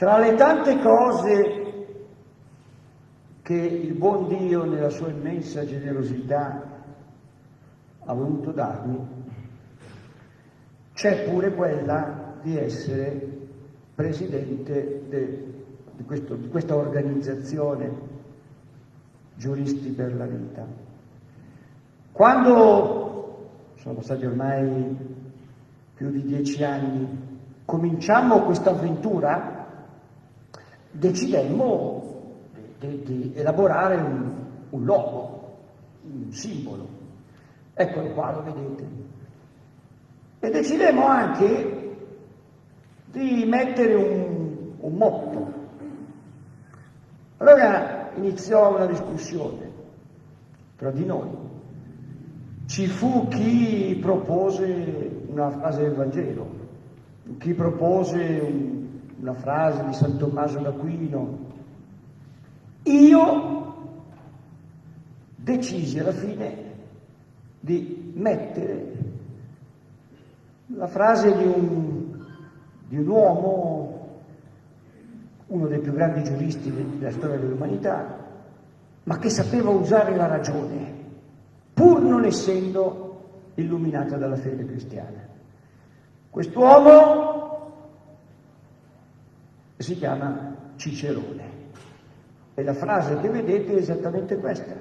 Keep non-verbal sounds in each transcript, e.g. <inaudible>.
Tra le tante cose che il buon Dio nella sua immensa generosità ha voluto darmi, c'è pure quella di essere presidente de, di, questo, di questa organizzazione Giuristi per la Vita. Quando sono passati ormai più di dieci anni, cominciammo questa avventura, decidemmo di, di elaborare un, un, logo, un simbolo. Eccolo qua, lo vedete. E decidemmo anche di mettere un, un motto. Allora iniziò una discussione tra di noi. Ci fu chi propose una frase del Vangelo, chi propose una frase di San Tommaso d'Aquino. Io decisi alla fine di mettere la frase di un, di un uomo, uno dei più grandi giuristi della storia dell'umanità, ma che sapeva usare la ragione, pur non essendo illuminata dalla fede cristiana. Quest'uomo si chiama Cicerone. E la frase che vedete è esattamente questa.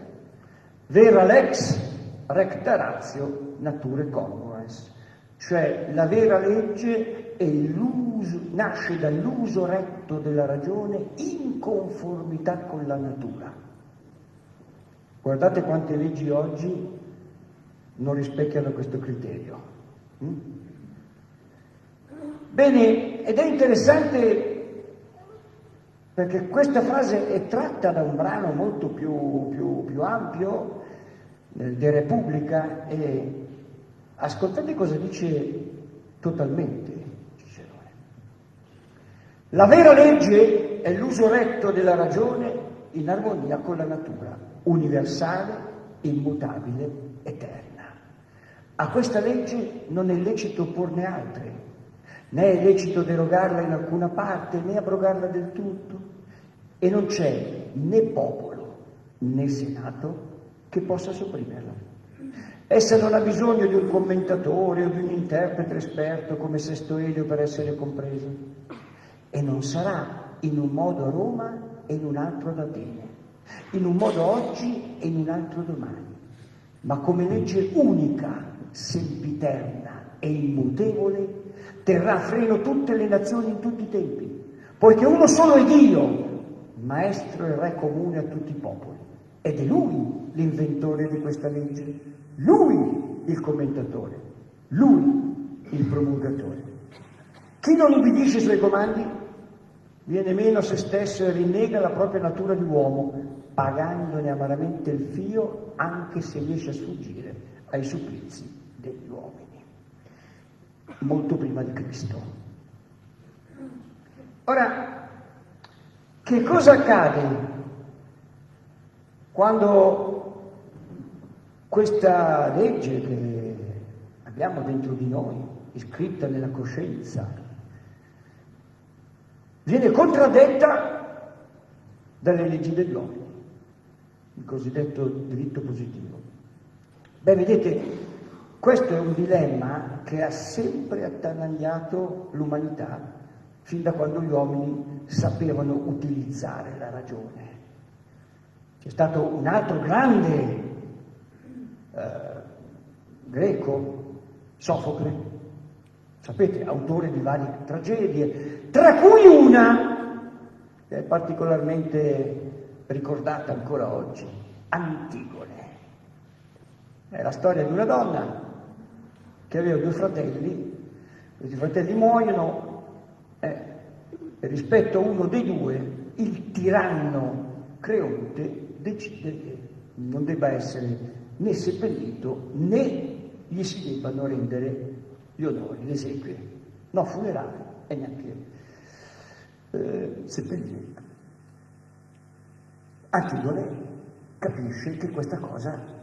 Vera lex recta ratio nature congruens. Cioè la vera legge nasce dall'uso retto della ragione in conformità con la natura. Guardate quante leggi oggi non rispecchiano questo criterio. Mm? Bene, ed è interessante perché questa frase è tratta da un brano molto più, più, più ampio eh, De Repubblica e ascoltate cosa dice totalmente Cicerone. La vera legge è l'uso retto della ragione in armonia con la natura, universale, immutabile, eterna. A questa legge non è lecito porne altre, né è lecito derogarla in alcuna parte né abrogarla del tutto. E non c'è né popolo né senato che possa sopprimerla. Essa non ha bisogno di un commentatore o di un interprete esperto come Sesto Elio per essere compresa e non sarà in un modo a Roma e in un altro ad Atene, in un modo oggi e in un altro domani, ma come legge unica, sempiterna e immutevole terrà a freno tutte le nazioni in tutti i tempi, poiché uno solo è Dio, maestro e re comune a tutti i popoli. Ed è lui l'inventore di questa legge, lui il commentatore, lui il promulgatore. Chi non ubbidisce i suoi comandi viene meno a se stesso e rinnega la propria natura di uomo, pagandone amaramente il fio anche se riesce a sfuggire ai supplizi degli uomini molto prima di Cristo. Ora, che cosa accade quando questa legge che abbiamo dentro di noi, iscritta nella coscienza, viene contraddetta dalle leggi degli uomini, il cosiddetto diritto positivo? Beh, vedete, questo è un dilemma che ha sempre attanagliato l'umanità fin da quando gli uomini sapevano utilizzare la ragione. C'è stato un altro grande eh, greco, Sofocle, sapete, autore di varie tragedie, tra cui una che è particolarmente ricordata ancora oggi, Antigone. È la storia di una donna che aveva due fratelli, questi fratelli muoiono eh, rispetto a uno dei due il tiranno Creonte decide che non debba essere né seppellito né gli si debbano rendere gli onori, le esequie, no funerale e neanche eh, seppellimento. Antigone capisce che questa cosa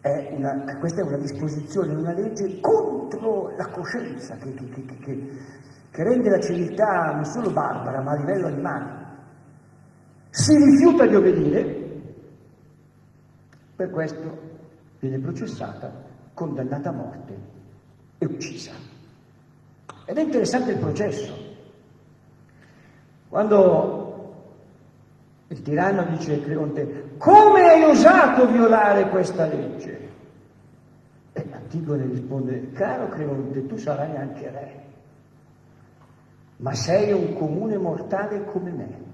è una, questa è una disposizione, una legge contro la coscienza che, che, che, che rende la civiltà non solo barbara, ma a livello animale, si rifiuta di obbedire, per questo viene processata, condannata a morte e uccisa. Ed è interessante il processo. Quando il tiranno dice a Creonte, come hai osato violare questa legge? E Antigone risponde, caro Creonte, tu sarai anche re, ma sei un comune mortale come me.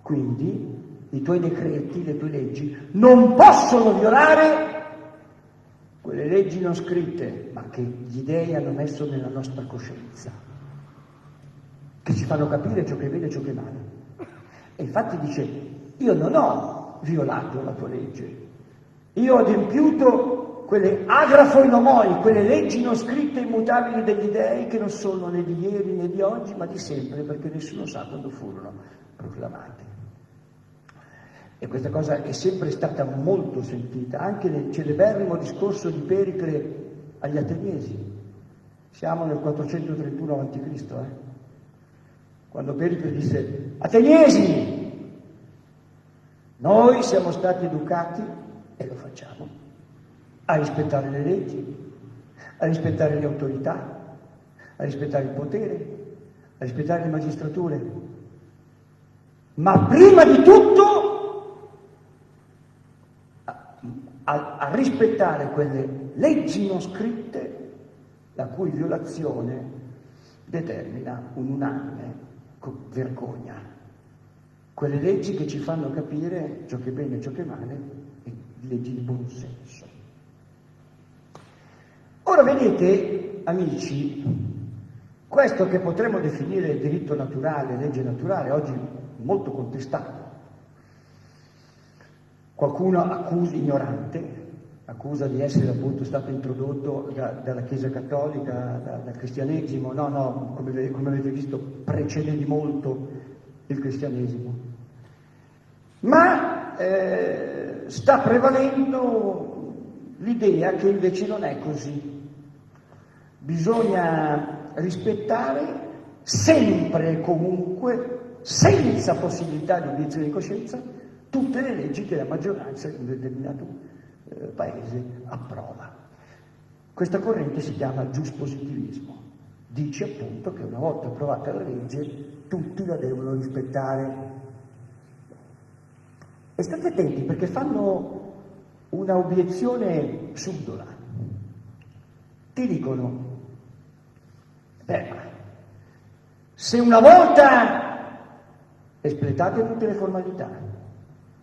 Quindi i tuoi decreti, le tue leggi, non possono violare quelle leggi non scritte, ma che gli dei hanno messo nella nostra coscienza, che ci fanno capire ciò che bene e ciò che è male. E infatti dice, io non ho violato la tua legge, io ho adempiuto quelle agrafoinomoi, quelle leggi non scritte e immutabili degli dei che non sono né di ieri né di oggi, ma di sempre, perché nessuno sa quando furono proclamate. E questa cosa è sempre stata molto sentita, anche nel celeberrimo discorso di Pericle agli Ateniesi. Siamo nel 431 a.C., eh? Quando Pericle disse, Ateniesi, noi siamo stati educati, e lo facciamo, a rispettare le leggi, a rispettare le autorità, a rispettare il potere, a rispettare le magistrature, ma prima di tutto a, a rispettare quelle leggi non scritte la cui violazione determina un'unanime vergogna. Quelle leggi che ci fanno capire ciò che è bene e ciò che è male, leggi di buon senso. Ora vedete, amici, questo che potremmo definire diritto naturale, legge naturale, oggi molto contestato, Qualcuno accusa ignorante, accusa di essere appunto stato introdotto da, dalla Chiesa Cattolica, da, dal cristianesimo. No, no, come, come avete visto precede di molto il cristianesimo. Ma eh, sta prevalendo l'idea che invece non è così. Bisogna rispettare sempre e comunque, senza possibilità di obiezione di coscienza, tutte le leggi che la maggioranza in un determinato eh, paese approva. Questa corrente si chiama giuspositivismo, dice appunto che una volta approvata la legge tutti la devono rispettare. E state attenti perché fanno una obiezione subdola. Ti dicono, beh, se una volta espletate tutte le formalità,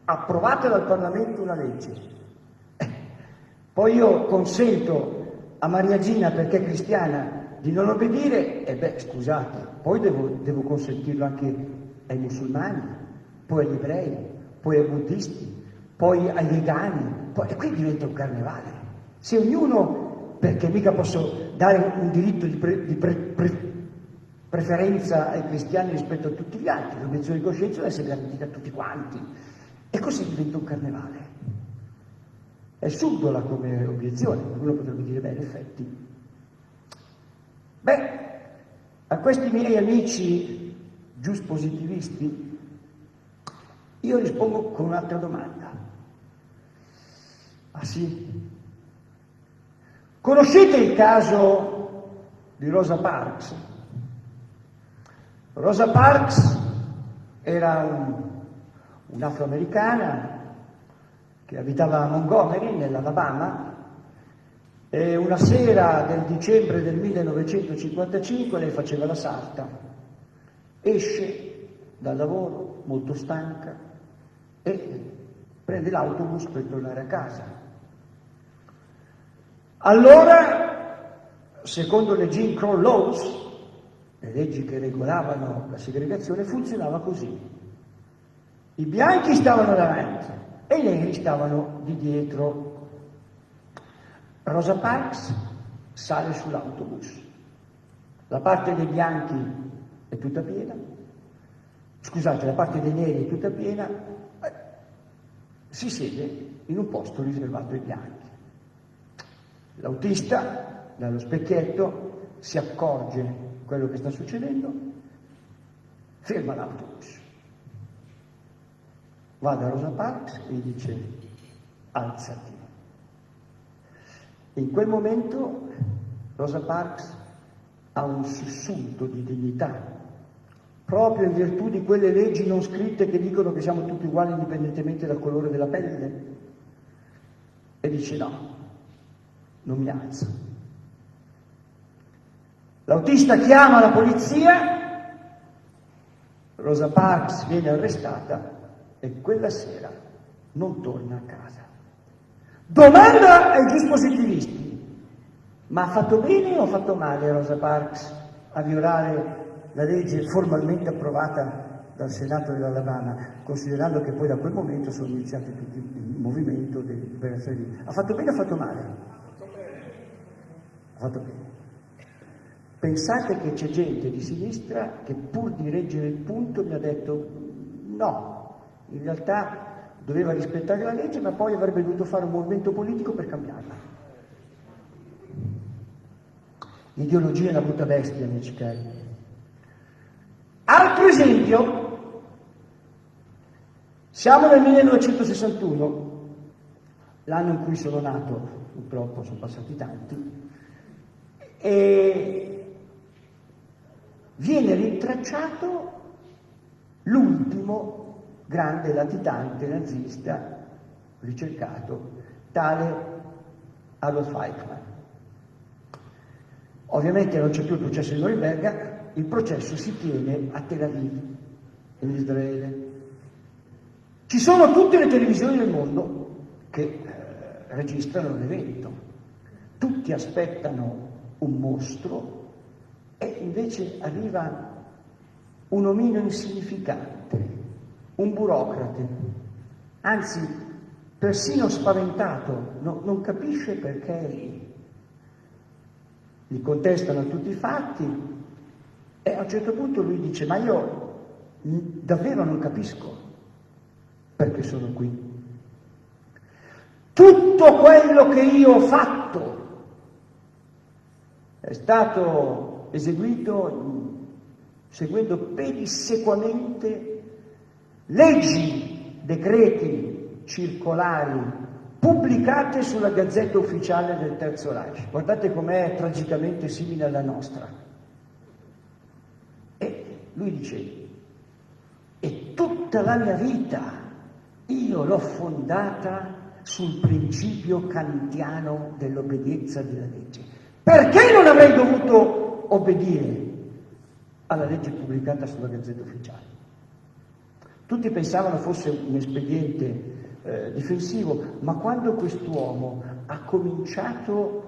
approvata dal Parlamento una legge, poi io consento a Maria Gina, perché è cristiana, di non obbedire, e beh, scusate, poi devo, devo consentirlo anche ai musulmani, poi agli ebrei, poi ai buddisti, poi ai vegani, poi, e qui diventa un carnevale. Se ognuno, perché mica posso dare un diritto di, pre, di pre, pre, preferenza ai cristiani rispetto a tutti gli altri, l'obiezione di coscienza deve essere garantita a tutti quanti. E così diventa un carnevale. È subdola come obiezione, qualcuno potrebbe dire, beh, in effetti. Beh, a questi miei amici giuspositivisti io rispondo con un'altra domanda. Ah sì? Conoscete il caso di Rosa Parks? Rosa Parks era un un'afroamericana che abitava a Montgomery, nell'Alabama, e una sera del dicembre del 1955 lei faceva la sarta, esce dal lavoro molto stanca e prende l'autobus per tornare a casa. Allora, secondo le Jim Crow Laws, le leggi che regolavano la segregazione, funzionava così. I bianchi stavano davanti e i neri stavano di dietro. Rosa Parks sale sull'autobus. La parte dei bianchi è tutta piena, scusate, la parte dei neri è tutta piena, eh, si siede in un posto riservato ai bianchi. L'autista, dallo specchietto, si accorge quello che sta succedendo, ferma l'autobus. Va da Rosa Parks e gli dice alzati. In quel momento Rosa Parks ha un sussulto di dignità, proprio in virtù di quelle leggi non scritte che dicono che siamo tutti uguali indipendentemente dal colore della pelle. E dice no, non mi alzo. L'autista chiama la polizia, Rosa Parks viene arrestata e quella sera non torna a casa. Domanda ai dispositivisti, ma ha fatto bene o ha fatto male Rosa Parks a violare la legge formalmente approvata dal Senato dell'Alabama, considerando che poi da quel momento sono iniziati tutti il movimento delle liberazioni. Ha fatto bene o ha fatto male? Ha fatto bene. Pensate che c'è gente di sinistra che pur di reggere il punto mi ha detto no, in realtà doveva rispettare la legge ma poi avrebbe dovuto fare un movimento politico per cambiarla. L'ideologia è una brutta bestia, amici cari. Altro esempio, siamo nel 1961, l'anno in cui sono nato, purtroppo sono passati tanti, e viene rintracciato l'ultimo grande latitante nazista ricercato, tale Adolf Eichmann. Ovviamente non c'è più il processo di Norimberga, il processo si tiene a Tel Aviv, in Israele. Ci sono tutte le televisioni del mondo che eh, registrano l'evento. Tutti aspettano un mostro e invece arriva un omino insignificante, un burocrate, anzi persino spaventato, no, non capisce perché è lì. Gli contestano tutti i fatti, e a un certo punto lui dice, ma io davvero non capisco perché sono qui. Tutto quello che io ho fatto è stato eseguito seguendo pedissequamente leggi, decreti, circolari pubblicate sulla gazzetta ufficiale del Terzo Reich. Guardate com'è tragicamente simile alla nostra. Lui dice, e tutta la mia vita io l'ho fondata sul principio kantiano dell'obbedienza della legge. Perché non avrei dovuto obbedire alla legge pubblicata sulla Gazzetta Ufficiale? Tutti pensavano fosse un espediente eh, difensivo, ma quando quest'uomo ha cominciato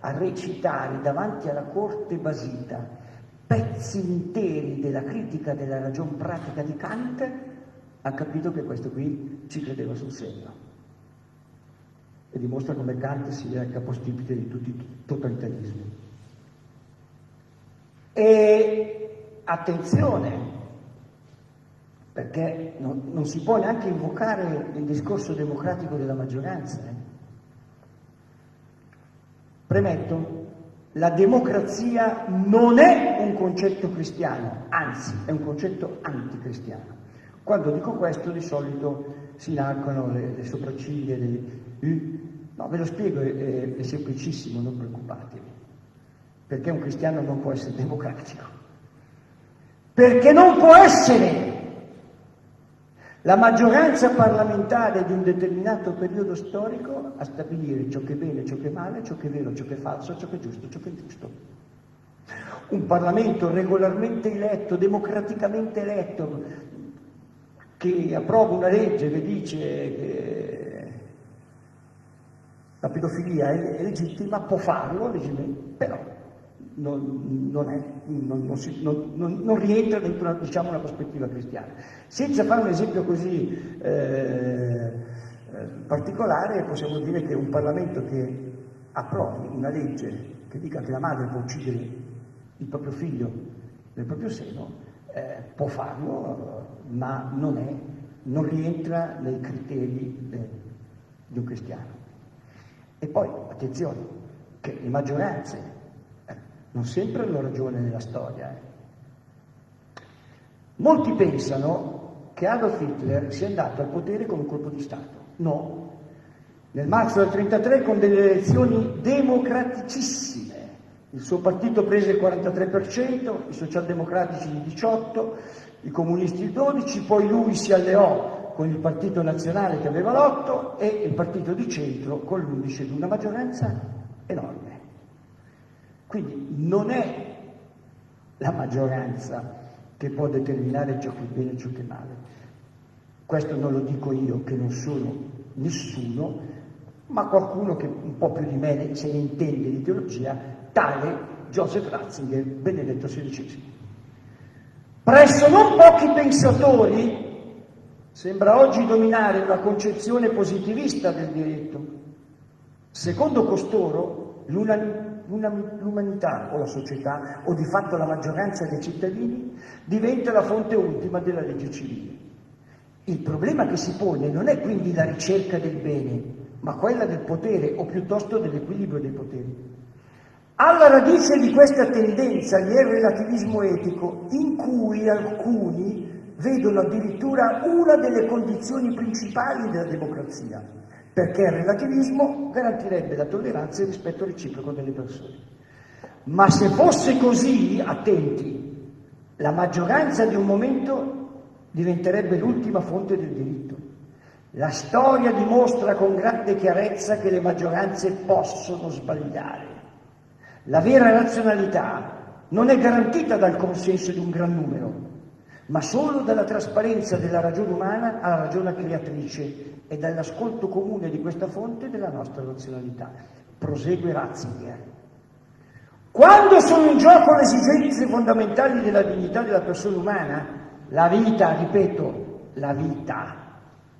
a recitare davanti alla corte basita pezzi interi della critica della ragion pratica di Kant, ha capito che questo qui ci credeva sul serio. E dimostra come Kant sia il capostipite di tutti i totalitarismi. E attenzione, perché non, non, si può neanche invocare il discorso democratico della maggioranza. Eh? Premetto, la democrazia non è un concetto cristiano, anzi è un concetto anticristiano. Quando dico questo di solito si inarcano le, le sopracciglia dei... No, ve lo spiego, è, è semplicissimo, non preoccupatevi. Perché un cristiano non può essere <laughs> democratico? Perché non può essere la maggioranza parlamentare di un determinato periodo storico a stabilire ciò che è bene, ciò che è male, ciò che è vero, ciò che è falso, ciò che è giusto, ciò che è giusto. Un Parlamento regolarmente eletto, democraticamente eletto, che approva una legge che dice che la pedofilia è legittima, può farlo, però non, non, è, non, si, non, rientra dentro una, diciamo, una, prospettiva cristiana. Senza fare un esempio così eh, eh, particolare, possiamo dire che un Parlamento che approvi una legge che dica che la madre può uccidere il proprio figlio nel proprio seno, eh, può farlo, ma non, è, non rientra nei criteri eh, di un cristiano. E poi, attenzione, che le maggioranze non sempre hanno ragione nella storia. Eh. Molti pensano che Adolf Hitler sia andato al potere con un colpo di Stato. No. Nel marzo del 1933 con delle elezioni democraticissime. Il suo partito prese il 43%, i socialdemocratici il 18%, i comunisti il 12%, poi lui si alleò con il partito nazionale che aveva l'8% e il partito di centro con l'11% di una maggioranza enorme. Quindi non è la maggioranza che può determinare ciò che è bene e ciò che è male. Questo non lo dico io che non sono nessuno, ma qualcuno che un po' più di me se ne intende di teologia, tale Joseph Ratzinger, Benedetto XVI. Presso non pochi pensatori sembra oggi dominare una concezione positivista del diritto. Secondo costoro, l'umanità o la società, o di fatto la maggioranza dei cittadini, diventa la fonte ultima della legge civile. Il problema che si pone non è quindi la ricerca del bene, ma quella del potere o piuttosto dell'equilibrio dei poteri. Alla radice di questa tendenza vi è il relativismo etico, in cui alcuni vedono addirittura una delle condizioni principali della democrazia, perché il relativismo garantirebbe la tolleranza e il rispetto reciproco delle persone. Ma se fosse così, attenti, la maggioranza di un momento diventerebbe l'ultima fonte del diritto. La storia dimostra con grande chiarezza che le maggioranze possono sbagliare. La vera razionalità non è garantita dal consenso di un gran numero, ma solo dalla trasparenza della ragione umana alla ragione creatrice e dall'ascolto comune di questa fonte della nostra razionalità. Prosegue Ratzinger. Quando sono in gioco le esigenze fondamentali della dignità della persona umana, la vita, ripeto, la vita,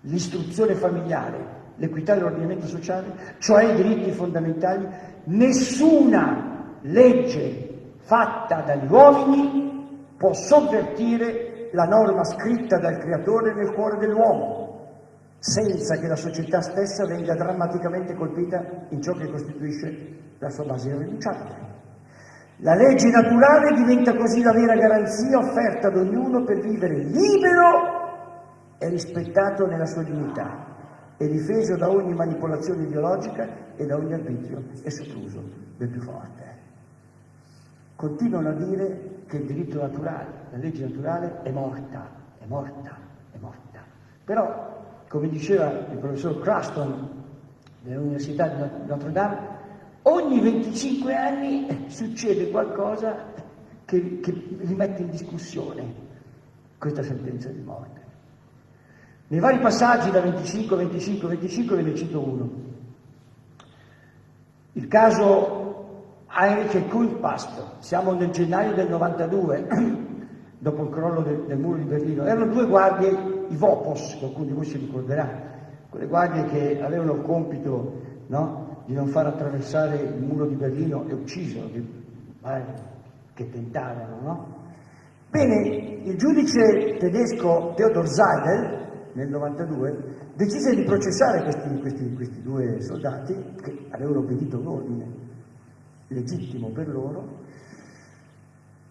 l'istruzione familiare, l'equità dell'ordinamento sociale, cioè i diritti fondamentali, nessuna legge fatta dagli uomini può sovvertire la norma scritta dal creatore nel cuore dell'uomo, senza che la società stessa venga drammaticamente colpita in ciò che costituisce la sua base irrinunciabile. La legge naturale diventa così la vera garanzia offerta ad ognuno per vivere libero e rispettato nella sua dignità e difeso da ogni manipolazione ideologica e da ogni arbitrio e sotruso del più forte continuano a dire che il diritto naturale, la legge naturale è morta, è morta, è morta. Però, come diceva il professor Craston dell'Università di Notre Dame, ogni 25 anni succede qualcosa che, che rimette in discussione questa sentenza di morte. Nei vari passaggi da 25, 25, 25 ve ne cito uno. Il caso Heinrich Kultpast, siamo nel gennaio del 92, <clears throat> dopo il crollo del, del, muro di Berlino, erano due guardie, i Vopos, qualcuno di voi si ricorderà, quelle guardie che avevano il compito no, di non far attraversare il muro di Berlino e uccisero, che, che tentavano. No? Bene, il giudice tedesco Theodor Seidel, nel 92, decise di processare questi, questi, questi due soldati che avevano obbedito l'ordine legittimo per loro,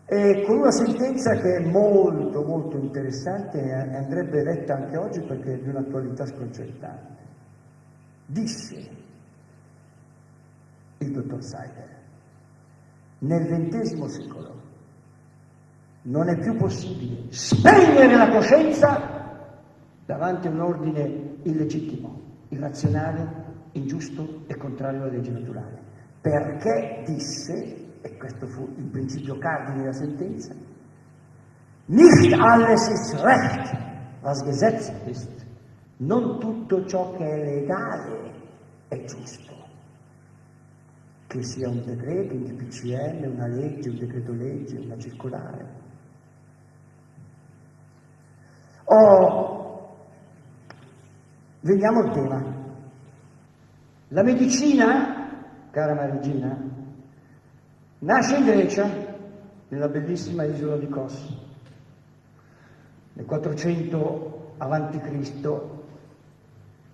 e con una sentenza che è molto molto interessante e andrebbe letta anche oggi perché è di un'attualità sconcertante. Disse il dottor Seider, nel XX secolo non è più possibile spegnere la coscienza davanti a un ordine illegittimo, irrazionale, ingiusto e contrario alla legge naturale perché disse, e questo fu il principio cardine della sentenza, nicht alles ist recht, was Gesetz ist. Non tutto ciò che è legale è giusto. Che sia un decreto, un DPCM, una legge, un decreto legge, una circolare. Oh, veniamo al tema. La medicina cara Marigina, nasce in Grecia, nella bellissima isola di Kos, nel 400 a.C.,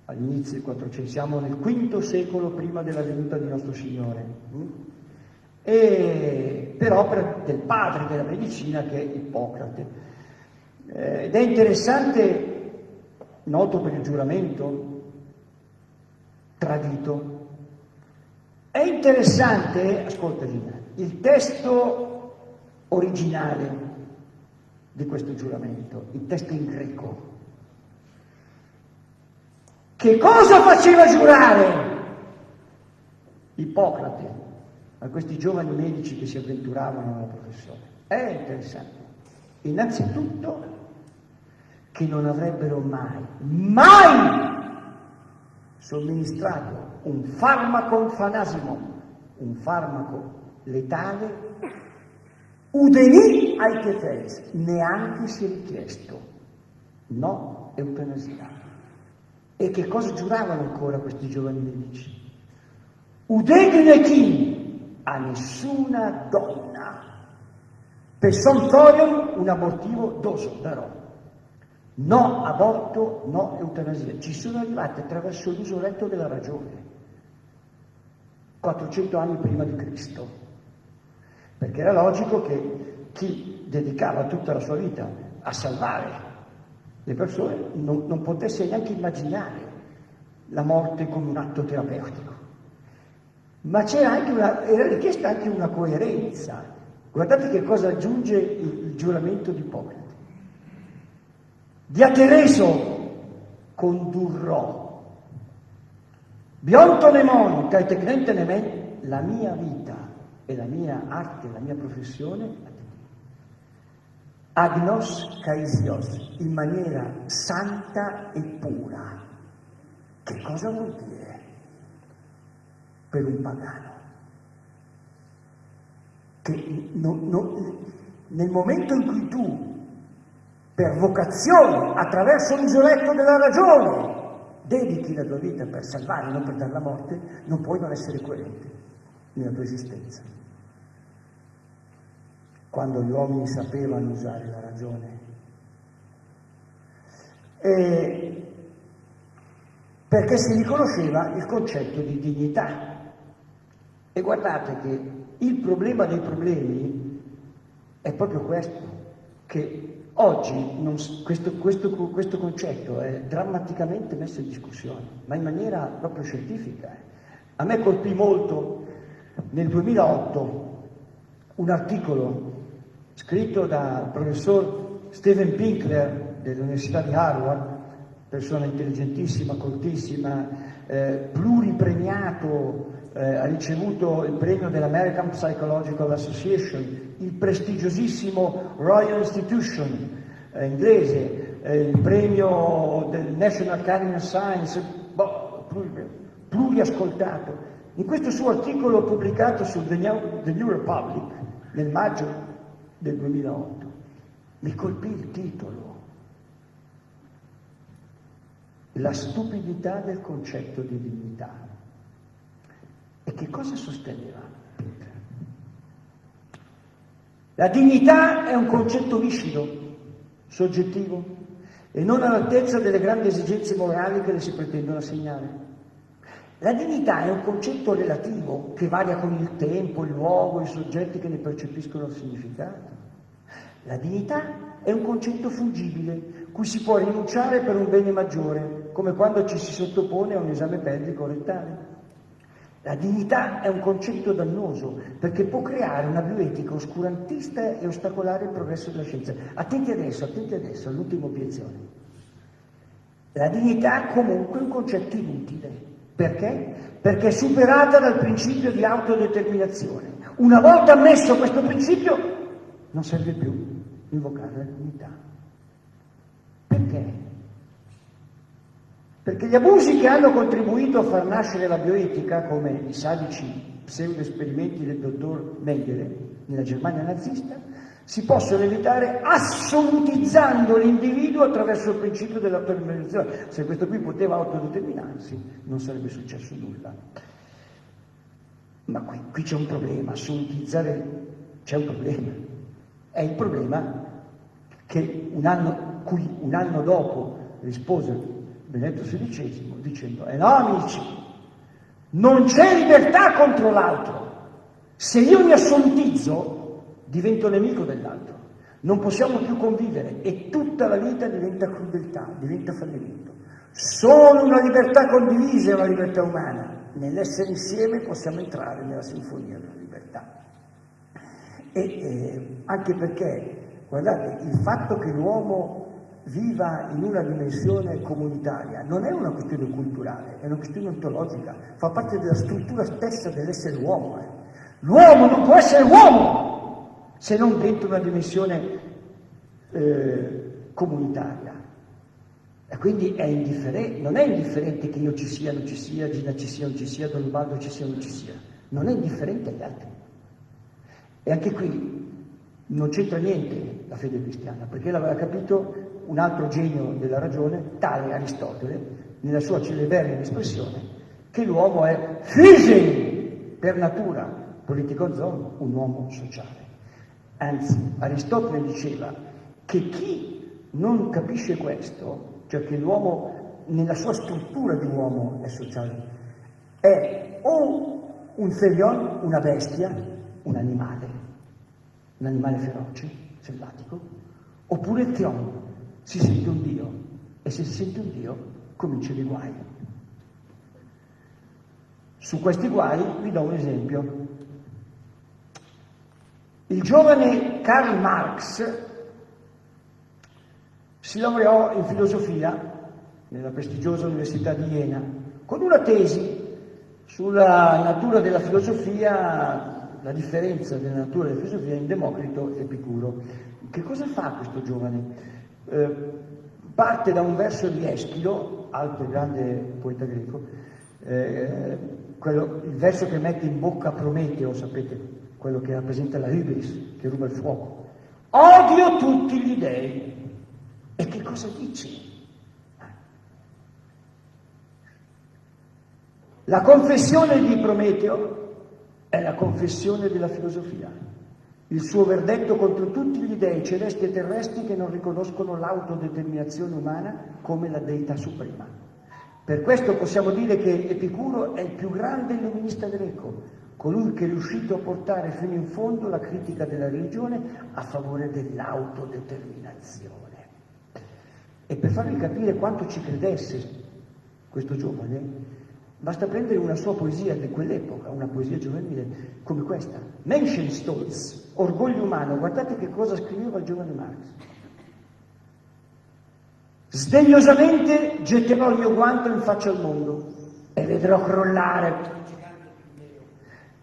all'inizio del 400, siamo nel V secolo prima della venuta di nostro Signore. e per opera del padre della medicina che è Ippocrate. Eh, ed è interessante, noto per il giuramento, tradito, è interessante, ascolta Gina, il testo originale di questo giuramento, il testo in greco. Che cosa faceva giurare Ippocrate a questi giovani medici che si avventuravano nella professione? È interessante. Innanzitutto che non avrebbero mai, mai somministrato un farmaco fanasimo, un farmaco letale Udeni ai Tefes, neanche si è richiesto. No, eutanasia. E che cosa giuravano ancora questi giovani medici? Udegne chi? A nessuna donna. Per sontorium un abortivo doso darò. No aborto, no eutanasia. Ci sono arrivati attraverso l'uso letto della ragione. 400 anni prima di Cristo perché era logico che chi dedicava tutta la sua vita a salvare le persone non, non potesse neanche immaginare la morte come un atto terapeutico. Ma c'era anche una, era richiesta anche una coerenza. Guardate che cosa aggiunge il, il giuramento di Ippocrate. Di Atereso condurrò, bionto nemon, caetecnente nemen, la mia vita e la mia arte, la mia professione, agnos caisios, in maniera santa e pura. Che cosa vuol dire per un pagano? Che non, non, nel momento in cui tu, per vocazione, attraverso l'isoletto della ragione, dedichi la tua vita per salvare, non per dare la morte, non puoi non essere coerente nella tua esistenza. Quando gli uomini sapevano usare la ragione. E perché si riconosceva il concetto di dignità. E guardate che il problema dei problemi è proprio questo, che oggi non, questo, questo, questo, concetto è drammaticamente messo in discussione, ma in maniera proprio scientifica. A me colpì molto nel 2008 un articolo scritto dal professor Steven Pinkler dell'Università di Harvard, persona intelligentissima, coltissima, eh, pluripremiato, eh, ha ricevuto il premio dell'American Psychological Association, il prestigiosissimo Royal Institution eh, inglese, eh, il premio del National Academy of Science, boh, pluriascoltato. In questo suo articolo pubblicato su The New, The New Republic nel maggio del 2008 mi colpì il titolo La stupidità del concetto di dignità. E che cosa sosteneva La dignità è un concetto viscido, soggettivo e non all'altezza delle grandi esigenze morali che le si pretendono assegnare. La dignità è un concetto relativo che varia con il tempo, il luogo, i soggetti che ne percepiscono il significato. La dignità è un concetto fungibile, cui si può rinunciare per un bene maggiore, come quando ci si sottopone a un esame pelvico rettale. La dignità è un concetto dannoso perché può creare una bioetica oscurantista e ostacolare il progresso della scienza. Attenti adesso, attenti adesso, all'ultima obiezione. La dignità comunque un concetto inutile perché? Perché è superata dal principio di autodeterminazione. Una volta ammesso questo principio, non serve più invocare la dignità. Perché? Perché gli abusi che hanno contribuito a far nascere la bioetica, come i sadici pseudo-esperimenti del dottor Mengele nella Germania nazista, si possono evitare assolutizzando l'individuo attraverso il principio della permanenza. Se questo qui poteva autodeterminarsi, non sarebbe successo nulla. Ma qui, qui c'è un problema, assolutizzare c'è un problema. È il problema che un anno, cui un anno dopo rispose Benedetto XVI dicendo, eh no amici, non c'è libertà contro l'altro, Se io mi assolutizzo, divento nemico dell'altro. Non possiamo più convivere e tutta la vita diventa crudeltà, diventa fallimento. Solo una libertà condivisa è una libertà umana. Nell'essere insieme possiamo entrare nella sinfonia della libertà. E eh, anche perché, guardate, il fatto che l'uomo viva in una dimensione comunitaria non è una questione culturale, è una questione ontologica, fa parte della struttura stessa dell'essere uomo. Eh. L'uomo non può essere uomo se non dentro una dimensione eh, comunitaria. E quindi è non è indifferente che io ci sia, non ci sia, Gina ci sia, non ci sia, Don Ubaldo ci sia, non ci sia. Non è indifferente agli altri. E anche qui non c'entra niente la fede cristiana, perché l'aveva capito un altro genio della ragione, tale Aristotele, nella sua celeberrima espressione, che l'uomo è fisi per natura, politico zon, un uomo sociale. Anzi, Aristotele diceva che chi non capisce questo, cioè che l'uomo nella sua struttura di uomo è sociale, è o un ferion, una bestia, un animale, un animale feroce, selvatico, oppure Theon, si sente un Dio e se si sente un Dio cominciano i guai. Su questi guai vi do un esempio. Il giovane Karl Marx si laureò in filosofia nella prestigiosa Università di Jena con una tesi sulla natura della filosofia, la differenza della natura della filosofia in Democrito e Epicuro. Che cosa fa questo giovane? Eh, parte da un verso di Eschilo, altro grande poeta greco, eh, quello, il verso che mette in bocca Prometeo, sapete, quello che rappresenta la Hybris, che ruba il fuoco. Odio tutti gli dei. E che cosa dice? La confessione di Prometeo è la confessione della filosofia il suo verdetto contro tutti gli dei celesti e terrestri che non riconoscono l'autodeterminazione umana come la deità suprema. Per questo possiamo dire che Epicuro è il più grande illuminista greco, colui che è riuscito a portare fino in fondo la critica della religione a favore dell'autodeterminazione. E per farvi capire quanto ci credesse questo giovane, Basta prendere una sua poesia di quell'epoca, una poesia giovanile come questa. Menschenstolz, orgoglio umano. Guardate che cosa scriveva il giovane Marx. Sdegnosamente getterò il mio guanto in faccia al mondo e vedrò crollare,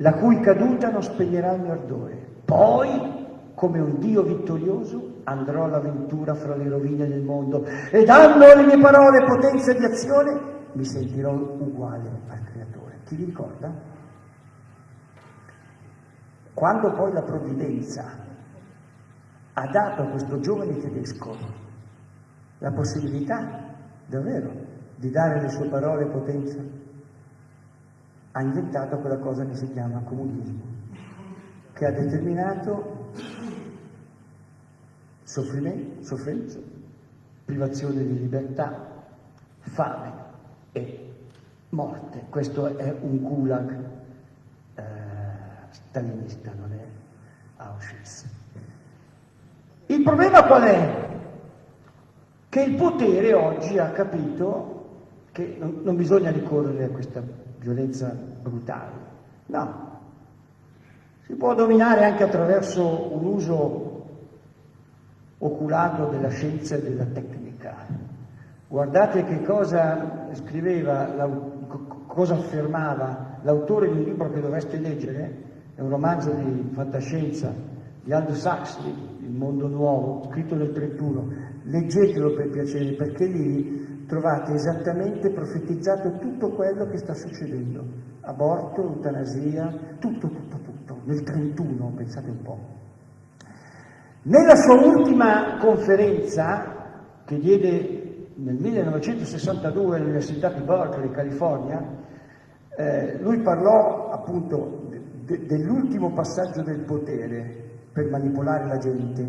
la cui caduta non spegnerà il mio ardore. Poi, come un Dio vittorioso, andrò all'avventura fra le rovine del mondo e dando alle mie parole potenza di azione, mi sentirò uguale al creatore. Chi vi ricorda? Quando poi la provvidenza ha dato a questo giovane tedesco la possibilità davvero di dare alle sue parole potenza, ha inventato quella cosa che si chiama comunismo, che ha determinato soffrimento, sofferenza, privazione di libertà, fame, e morte. Questo è un gulag eh, stalinista, non è Auschwitz. Il problema qual è? Che il potere oggi ha capito che non, non bisogna ricorrere a questa violenza brutale, no. Si può dominare anche attraverso un uso oculato della scienza e della tecnica, Guardate che cosa scriveva, cosa affermava l'autore di un libro che dovreste leggere, è un romanzo di fantascienza di Aldous Huxley, Il mondo nuovo, scritto nel 31. Leggetelo per piacere, perché lì trovate esattamente profetizzato tutto quello che sta succedendo. Aborto, eutanasia, tutto, tutto, tutto, nel 31, pensate un po'. Nella sua ultima conferenza, che diede nel 1962 all'Università di Berkeley, California, eh, lui parlò appunto de- dell'ultimo passaggio del potere per manipolare la gente,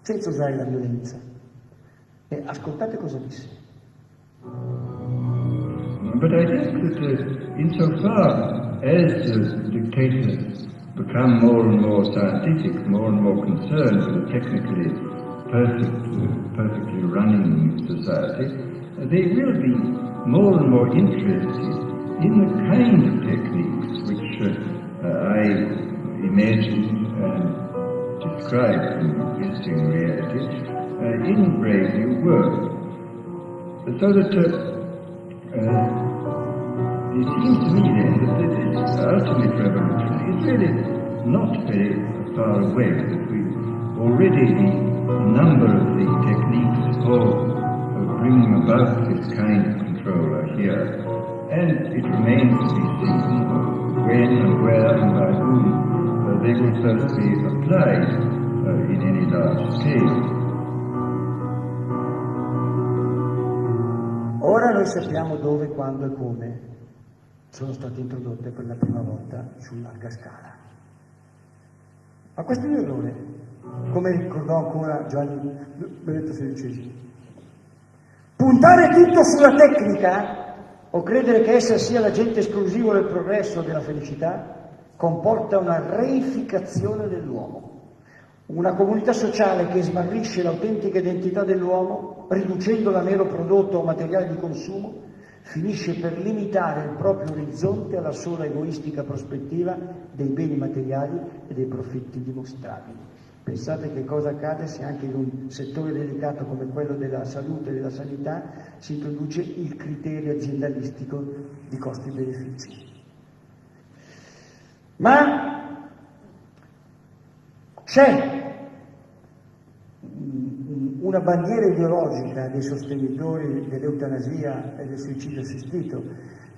senza usare la violenza. E ascoltate cosa disse. But I think that uh, insofar as uh, dictators become more and more scientific, more and more concerned with technically perfect, perfectly running society, they will be more and more interested in the kind of techniques which uh, I imagine and describe in existing reality uh, in Brave New World. So that uh, it seems to me then that this ultimate revolution is really not very far away, we already a number of the techniques for bringing about this kind of control are here, and it remains to be seen when and where and by whom uh, they will first be applied uh, in any large scale. Ora noi sappiamo dove, quando e come sono state introdotte per la prima volta su larga scala. Ma questo è un errore, come ricordò ancora Giovanni Benedetto XVI. Puntare tutto sulla tecnica o credere che essa sia l'agente esclusivo del progresso o della felicità comporta una reificazione dell'uomo. Una comunità sociale che smarrisce l'autentica identità dell'uomo, riducendola a mero prodotto o materiale di consumo, finisce per limitare il proprio orizzonte alla sola egoistica prospettiva dei beni materiali e dei profitti dimostrabili. Pensate che cosa accade se anche in un settore delicato come quello della salute e della sanità si introduce il criterio aziendalistico di costi-benefici. Ma c'è una bandiera ideologica dei sostenitori dell'eutanasia e del suicidio assistito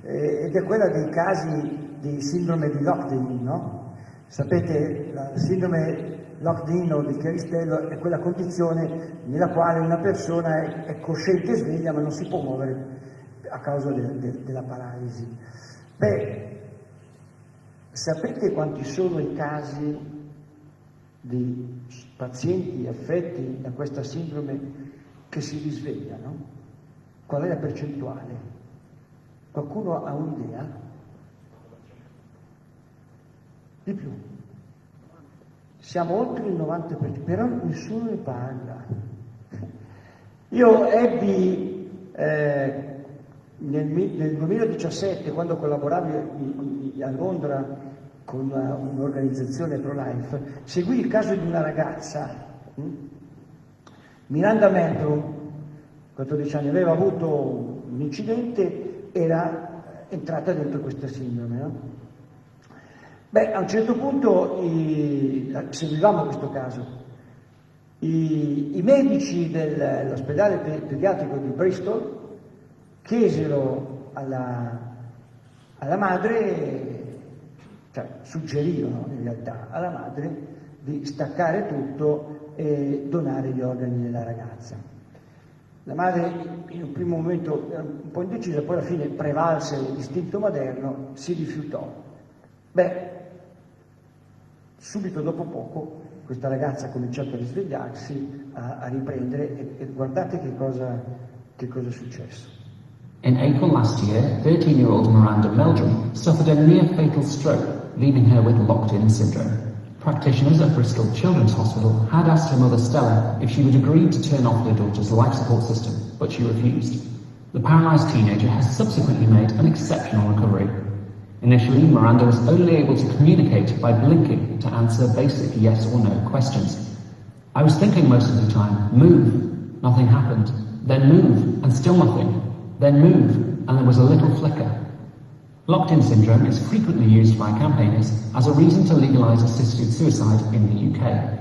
eh, ed è quella dei casi di sindrome di Locked-in, no? Sapete, la sindrome Locked-in o di chiaristello è quella condizione nella quale una persona è, è cosciente e sveglia ma non si può muovere a causa de, de, della paralisi. Beh, sapete quanti sono i casi di pazienti affetti da questa sindrome che si risvegliano? Qual è la percentuale? Qualcuno ha un'idea? Di più. Siamo oltre il 90%, però nessuno ne parla. Io ebbi eh, nel, nel, 2017, quando collaboravi a Londra con un'organizzazione pro-life, seguì il caso di una ragazza, hm? Miranda Metro, 14 anni, aveva avuto un incidente, era entrata dentro questa sindrome. No? Beh, a un certo punto i, seguivamo questo caso. I, i medici dell'ospedale pediatrico di Bristol chiesero alla, alla madre cioè suggerirono in realtà alla madre di staccare tutto e donare gli organi della ragazza. La madre in un primo momento era un po' indecisa, poi alla fine prevalse l'istinto materno, si rifiutò. Beh, subito dopo poco questa ragazza ha cominciato a risvegliarsi, a, a riprendere e, e, guardate che cosa, che cosa è successo. In April last year, 13-year-old Miranda Meldrum suffered a near-fatal stroke leaving her with locked-in syndrome. Practitioners at Bristol Children's Hospital had asked her mother Stella if she would agree to turn off their daughter's life support system, but she refused. The paralysed teenager has subsequently made an exceptional recovery. Initially, Miranda was only able to communicate by blinking to answer basic yes or no questions. I was thinking most of the time, move, nothing happened, then move, and still nothing, then move, and there was a little flicker. Locked-in syndrome is frequently used by campaigners as a reason to legalise assisted suicide in the UK.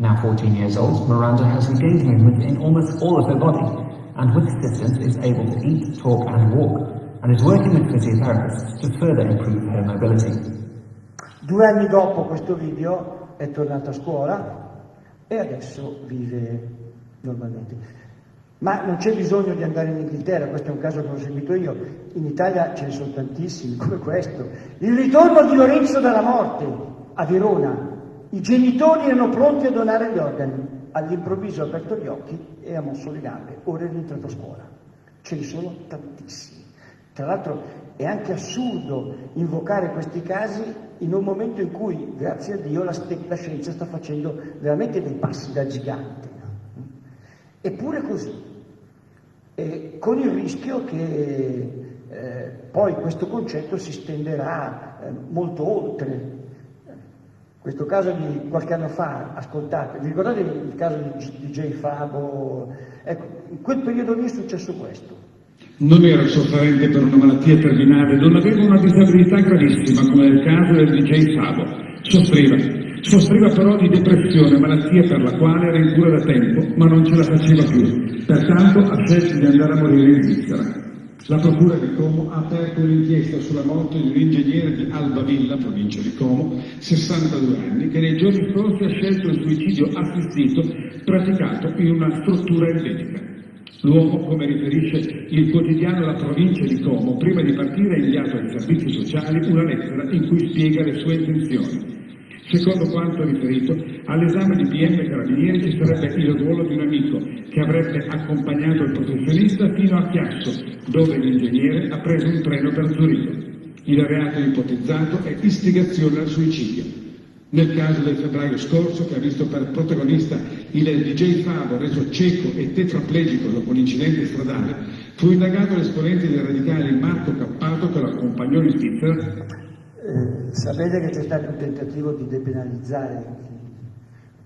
Now 14 years old, Miranda has regained movement in almost all of her body, and with assistance is able to eat, talk and walk, and is working with physiotherapists to further improve her mobility. Due anni dopo questo video è tornata a scuola e adesso vive normalmente. Ma non c'è bisogno di andare in Inghilterra, questo è un caso che ho seguito io, in Italia ce ne sono tantissimi <laughs> come questo. Il ritorno di Lorenzo dalla morte a Verona. I genitori erano pronti a donare gli organi. All'improvviso ha aperto gli occhi e ha mosso le gambe. Ora è rientrato a scuola. Ce ne sono tantissimi. Tra l'altro è anche assurdo invocare questi casi in un momento in cui, grazie a Dio, la, la scienza sta facendo veramente dei passi da gigante. Eppure così, e con il rischio che eh, poi questo concetto si stenderà eh, molto oltre. Questo caso di qualche anno fa, ascoltate, vi ricordate il caso di DJ Fabo? Ecco, in quel periodo lì è successo questo. Non era sofferente per una malattia terminale, non aveva una disabilità gravissima come nel caso del DJ Fabo. Soffriva, soffriva però di depressione, malattia per la quale era in cura da tempo, ma non ce la faceva più. Pertanto ha scelto di andare a morire in Svizzera. La Procura di Como ha aperto un'inchiesta sulla morte di un ingegnere di Albavilla, provincia di Como, 62 anni, che nei giorni scorsi ha scelto il suicidio assistito praticato in una struttura elvetica. L'uomo, come riferisce il quotidiano La Provincia di Como, prima di partire ha inviato ai servizi sociali una lettera in cui spiega le sue intenzioni. Secondo quanto riferito, all'esame di PM Carabinieri ci sarebbe il ruolo di un amico che avrebbe accompagnato il professionista fino a Chiasso, dove l'ingegnere ha preso un treno per Zurigo. Il reato ipotizzato è istigazione al suicidio. Nel caso del febbraio scorso, che ha visto per protagonista il DJ Favo reso cieco e tetraplegico dopo un incidente stradale, fu indagato l'esponente dei radicali Marco Cappato che lo accompagnò in Svizzera sapete che c'è stato un tentativo di depenalizzare,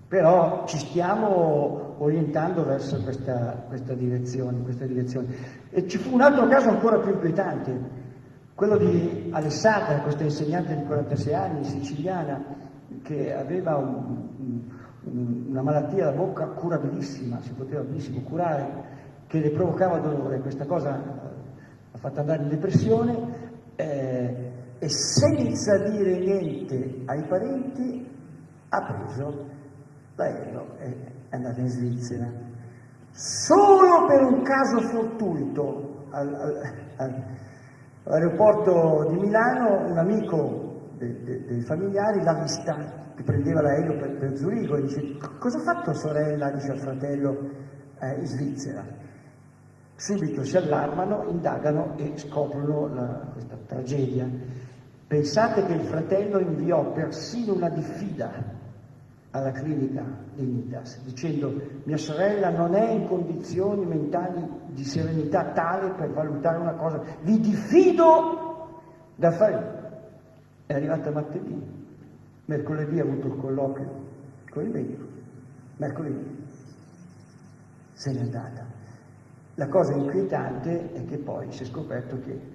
però ci stiamo orientando verso questa, questa, direzione, questa direzione. E ci fu un altro caso ancora più inquietante, quello di Alessandra, questa insegnante di 46 anni, siciliana, che aveva un, un, una malattia alla bocca curabilissima, si poteva benissimo curare, che le provocava dolore. Questa cosa l'ha fatta andare in depressione. Eh, e senza dire niente ai parenti ha preso l'aereo e è andato in Svizzera. Solo per un caso fortuito al, al, al, all'aeroporto di Milano un amico de, de, dei familiari l'ha vista che prendeva l'aereo per, per Zurigo e dice cosa ha fatto sorella, dice al fratello, eh, in Svizzera. Subito si allarmano, indagano e scoprono la, questa tragedia. Pensate che il fratello inviò persino una diffida alla clinica di Nidas, dicendo mia sorella non è in condizioni mentali di serenità tale per valutare una cosa, vi diffido da fare. È arrivata martedì, mercoledì ha avuto il colloquio con il medico, mercoledì se n'è andata. La cosa inquietante è che poi si è scoperto che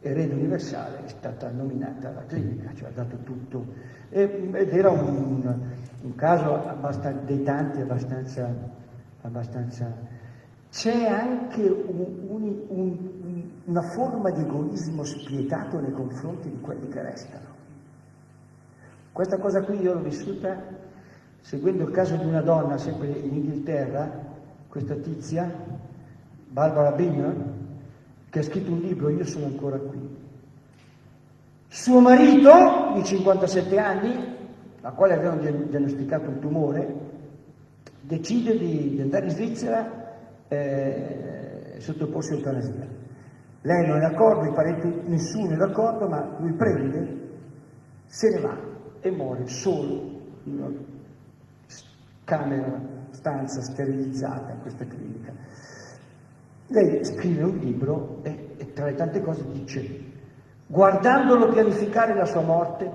Erede Universale è stata nominata la clinica, cioè ha dato tutto, ed era un, un caso dei tanti abbastanza, abbastanza... C'è anche un, un, una forma di egoismo spietato nei confronti di quelli che restano. Questa cosa qui io l'ho vissuta seguendo il caso di una donna, sempre in Inghilterra, questa tizia, Barbara Binner, che ha scritto un libro, Io sono ancora qui. Suo marito, di 57 anni, a quale avevano diagnosticato un tumore, decide di, di andare in Svizzera e eh, sottoporsi a eutanasia. Lei non è d'accordo, i parenti, nessuno è d'accordo, ma lui prende, se ne va e muore solo in una camera, stanza sterilizzata in questa clinica. Lei scrive un libro e, e tra le tante cose dice, guardandolo pianificare la sua morte,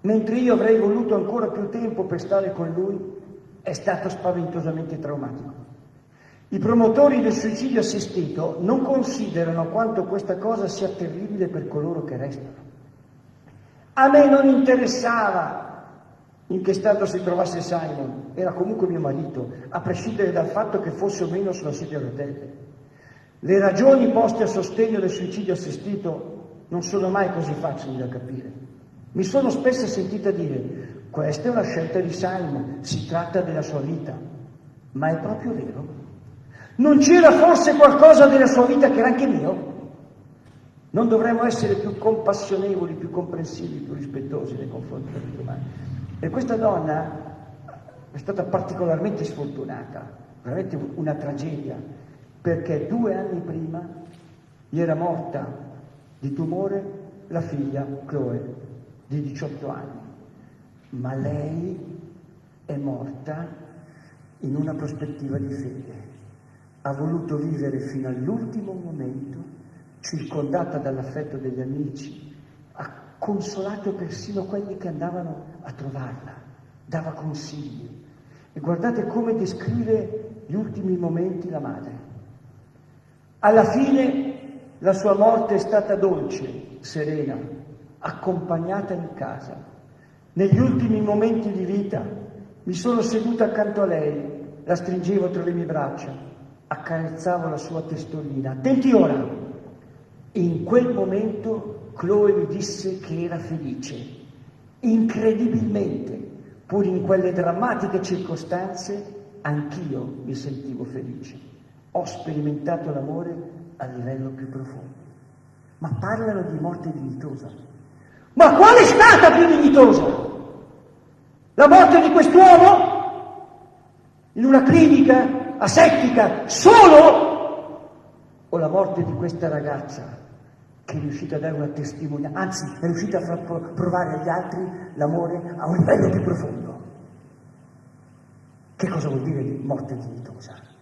mentre io avrei voluto ancora più tempo per stare con lui, è stato spaventosamente traumatico. I promotori del suicidio assistito non considerano quanto questa cosa sia terribile per coloro che restano. A me non interessava in che stato si trovasse Simon, era comunque mio marito, a prescindere dal fatto che fosse o meno sulla sedia a rotelle. Le ragioni poste a sostegno del suicidio assistito non sono mai così facili da capire. Mi sono spesso sentita dire, questa è una scelta di Simon, si tratta della sua vita. Ma è proprio vero? Non c'era forse qualcosa della sua vita che era anche mio? Non dovremmo essere più compassionevoli, più comprensivi, più rispettosi nei confronti della vita umana. E questa donna è stata particolarmente sfortunata, veramente una tragedia, perché due anni prima gli era morta di tumore la figlia Chloe di 18 anni, ma lei è morta in una prospettiva di fede. Ha voluto vivere fino all'ultimo momento, circondata dall'affetto degli amici, ha consolato persino quelli che andavano a trovarla, dava consigli. E guardate come descrive gli ultimi momenti la madre. Alla fine la sua morte è stata dolce, serena, accompagnata in casa. Negli ultimi momenti di vita mi sono seduta accanto a lei, la stringevo tra le mie braccia, accarezzavo la sua testolina. Attenti ora! In quel momento Chloe mi disse che era felice. Incredibilmente, pur in quelle drammatiche circostanze, anch'io mi sentivo felice. Ho sperimentato l'amore a livello più profondo. Ma parlano di morte dignitosa. Ma qual è stata più dignitosa? La morte di quest'uomo? In una clinica asettica solo? O la morte di questa ragazza che è riuscita a dare una testimonianza, anzi è riuscita a far provare agli altri l'amore a un livello più profondo? Che cosa vuol dire morte dignitosa?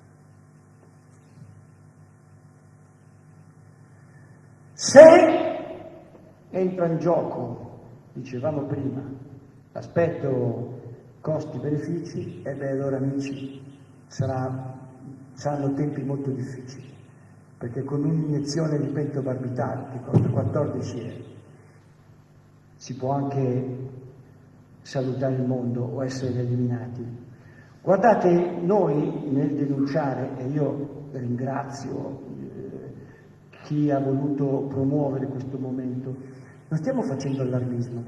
Se entra in gioco, dicevamo prima, l'aspetto costi-benefici, e beh allora amici sarà, saranno tempi molto difficili, perché con un'iniezione di pentobarbital che costa 14 euro si può anche salutare il mondo o essere eliminati. Guardate, noi nel denunciare, e io ringrazio chi ha voluto promuovere questo momento. Non stiamo facendo allarmismo.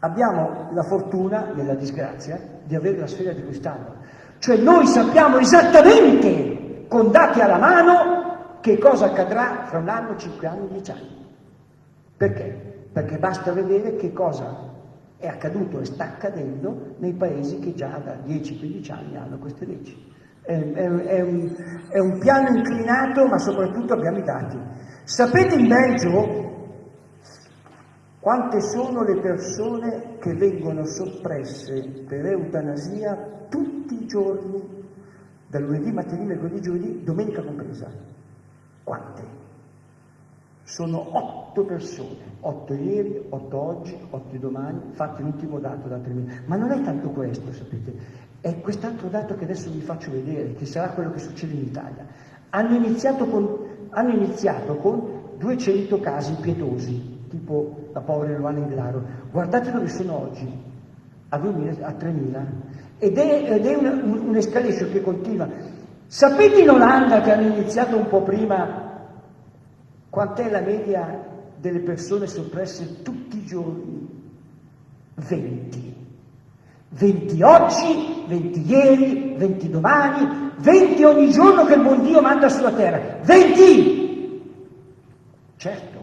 Abbiamo la fortuna, nella disgrazia, di avere la sfera di cristallo. Cioè noi sappiamo esattamente, con dati alla mano, che cosa accadrà fra un anno, cinque anni, dieci anni. Perché? Perché basta vedere che cosa è accaduto e sta accadendo nei paesi che già da 10-15 anni hanno queste leggi. È, è, un, è un piano inclinato, ma soprattutto abbiamo i dati. Sapete in Belgio quante sono le persone che vengono soppresse per eutanasia tutti i giorni, da lunedì mattina, mercoledì, giovedì, domenica compresa? Quante? Sono otto persone, otto ieri, otto oggi, otto domani, fate l'ultimo dato da tre mesi. Ma non è tanto questo, sapete, è quest'altro dato che adesso vi faccio vedere, che sarà quello che succede in Italia. Hanno iniziato con, hanno iniziato con 200 casi pietosi, tipo la povera Luana Inglaro. Guardate dove sono oggi, a, 2000, a 3.000. Ed è, ed è un, un che continua. Sapete in Olanda che hanno iniziato un po' prima quant'è la media delle persone soppresse tutti i giorni? 20. 20 oggi, 20 ieri, 20 domani, 20 ogni giorno che il buon Dio manda sulla terra. 20! Certo,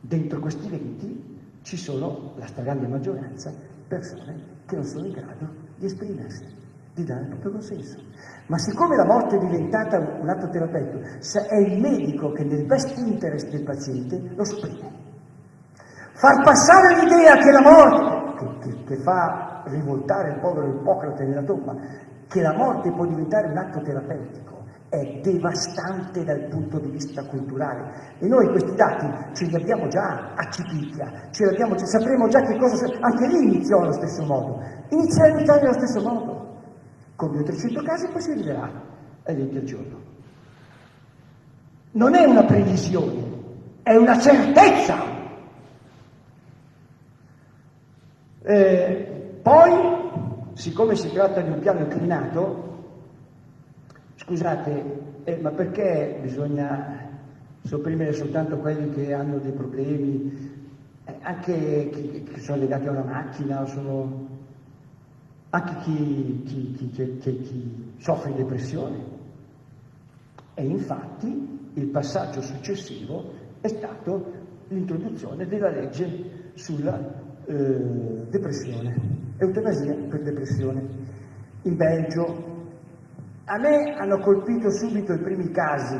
dentro questi 20 ci sono la stragrande maggioranza persone che non sono in grado di esprimersi, di dare il proprio consenso. Ma siccome la morte è diventata un atto terapeutico, è il medico che nel best interest del paziente lo esprime. Far passare l'idea che la morte, che, che, che fa rivoltare il povero Ippocrate nella tomba, che la morte può diventare un atto terapeutico, è devastante dal punto di vista culturale. E noi questi dati ce li abbiamo già a Cipicchia, ce li abbiamo, sapremo già che cosa... Anche lì iniziò allo stesso modo, inizierà in Italia allo stesso modo. Con 200-300 casi poi si arriverà agli enti giorno. Non è una previsione, è una certezza. Eh, poi, siccome si tratta di un piano inclinato, scusate, eh, ma perché bisogna sopprimere soltanto quelli che hanno dei problemi, eh, anche chi, che sono legati a una macchina, sono, anche chi, chi, chi soffre di depressione? E infatti il passaggio successivo è stato l'introduzione della legge sulla eh, depressione, eutanasia per depressione. In Belgio a me hanno colpito subito i primi casi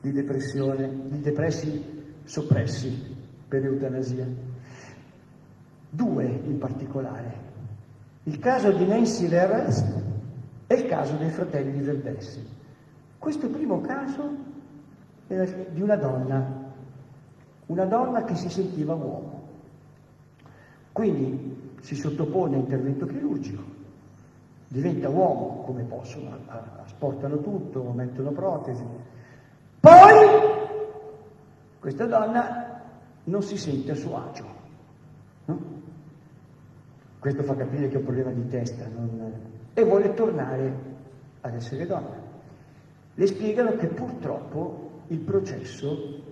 di depressione, di depressi soppressi per eutanasia. Due in particolare. Il caso di Nancy Lerrez e il caso dei fratelli Verbessi. Questo primo caso era di una donna, una donna che si sentiva uomo. Quindi si sottopone a intervento chirurgico, diventa uomo come possono, asportano tutto, mettono protesi. Poi questa donna non si sente a suo agio. No? Questo fa capire che è un problema di testa non... e vuole tornare ad essere donna. Le spiegano che purtroppo il processo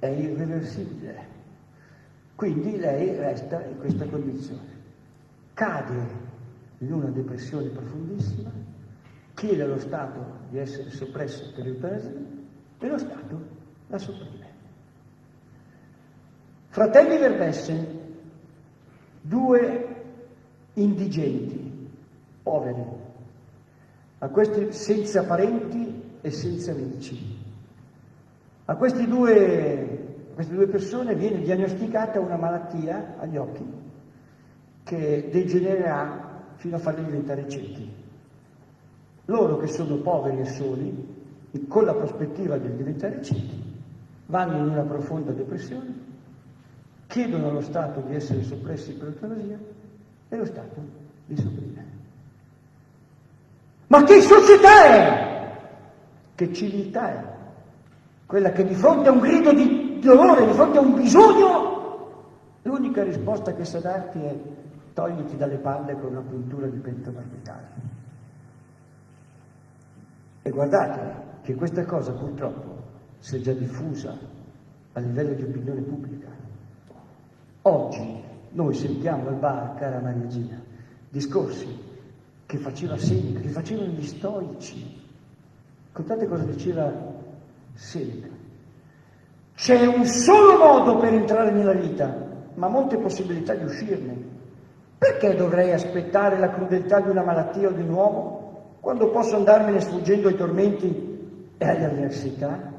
è irreversibile, quindi lei resta in questa condizione. Cade in una depressione profondissima, chiede allo Stato di essere soppresso per eutanasia e lo Stato la sopprime. Fratelli Vermessen, due indigenti, poveri, a questi senza parenti e senza amici. A due, queste due persone viene diagnosticata una malattia agli occhi che degenererà fino a farli diventare ciechi. Loro che sono poveri e soli, con la prospettiva di diventare ciechi, vanno in una profonda depressione, chiedono allo Stato di essere soppressi per eutanasia e lo Stato li sopprime. Ma che società è? Che civiltà è? Quella che di fronte a un grido di dolore, di fronte a un bisogno, l'unica risposta che sa darti è togliti dalle palle con una puntura di pentomarmitale. E guardate che questa cosa purtroppo si è già diffusa a livello di opinione pubblica. Oggi noi sentiamo al bar, cara Maria Gina, discorsi che faceva Seneca, che facevano gli stoici. Contate cosa diceva Seneca. C'è un solo modo per entrare nella vita, ma molte possibilità di uscirne. Perché dovrei aspettare la crudeltà di una malattia o di un uomo quando posso andarmene sfuggendo ai tormenti e alle avversità?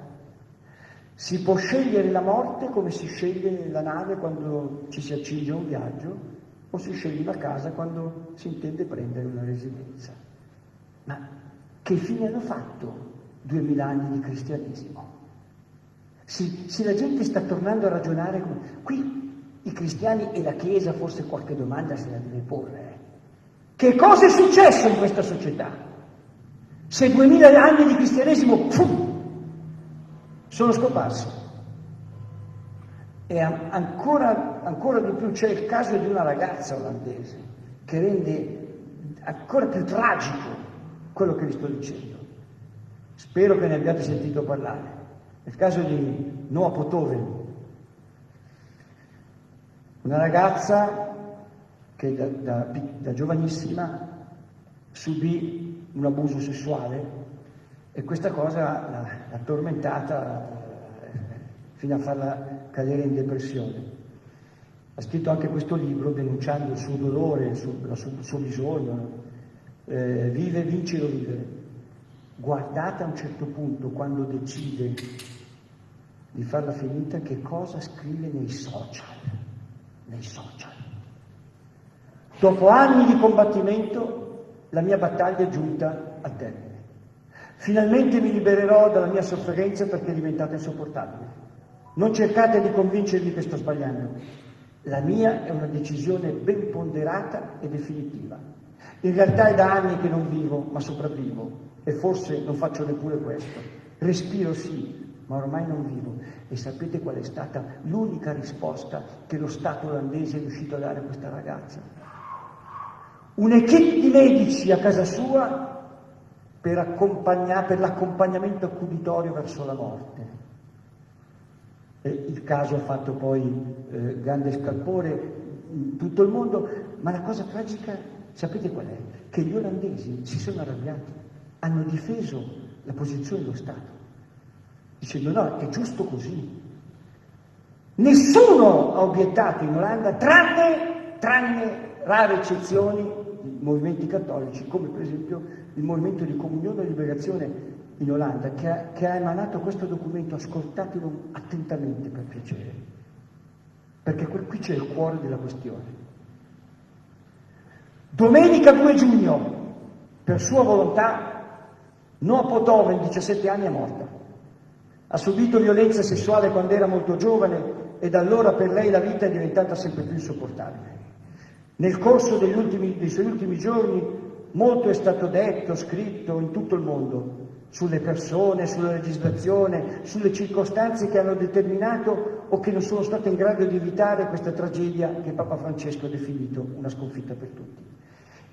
Si può scegliere la morte come si sceglie la nave quando ci si accinge a un viaggio o si sceglie una casa quando si intende prendere una residenza. Ma che fine hanno fatto duemila anni di cristianesimo? Se, se la gente sta tornando a ragionare, come... qui i cristiani e la Chiesa forse qualche domanda se la deve porre. Eh. Che cosa è successo in questa società? Se duemila anni di cristianesimo pum, sono scomparsi. E ancora, ancora di più c'è il caso di una ragazza olandese che rende ancora più tragico quello che vi sto dicendo. Spero che ne abbiate sentito parlare. Il caso di Noah Potoven, una ragazza che da, da, da giovanissima subì un abuso sessuale e questa cosa l'ha, tormentata eh, fino a farla cadere in depressione. Ha scritto anche questo libro denunciando il suo dolore, il suo, il suo, bisogno. Eh, vive, vince o vivere. Guardate a un certo punto, quando decide di farla finita, che cosa scrive nei social nei social. Dopo anni di combattimento, la mia battaglia è giunta a termine. Finalmente mi libererò dalla mia sofferenza perché è diventata insopportabile. Non cercate di convincermi che sto sbagliando. La mia è una decisione ben ponderata e definitiva. In realtà è da anni che non vivo, ma sopravvivo. E forse non faccio neppure questo. Respiro sì, ma ormai non vivo. E sapete qual è stata l'unica risposta che lo Stato olandese è riuscito a dare a questa ragazza? Un'equipe di medici a casa sua per, per l'accompagnamento accuditorio verso la morte. E il caso ha fatto poi eh, grande scalpore in tutto il mondo, ma la cosa tragica, sapete qual è? Che gli olandesi si sono arrabbiati, hanno difeso la posizione dello Stato dicendo no, è giusto così. Nessuno ha obiettato in Olanda, tranne, tranne rare eccezioni di movimenti cattolici, come per esempio il movimento di comunione e liberazione in Olanda che ha, che ha emanato questo documento, ascoltatelo attentamente per piacere, perché qui c'è il cuore della questione. Domenica 2 giugno, per sua volontà, Noa Potomen, 17 anni, è morta. Ha subito violenza sessuale quando era molto giovane e da allora per lei la vita è diventata sempre più insopportabile. Nel corso ultimi, dei suoi ultimi giorni molto è stato detto, scritto in tutto il mondo sulle persone, sulla legislazione, sulle circostanze che hanno determinato o che non sono state in grado di evitare questa tragedia che Papa Francesco ha definito una sconfitta per tutti.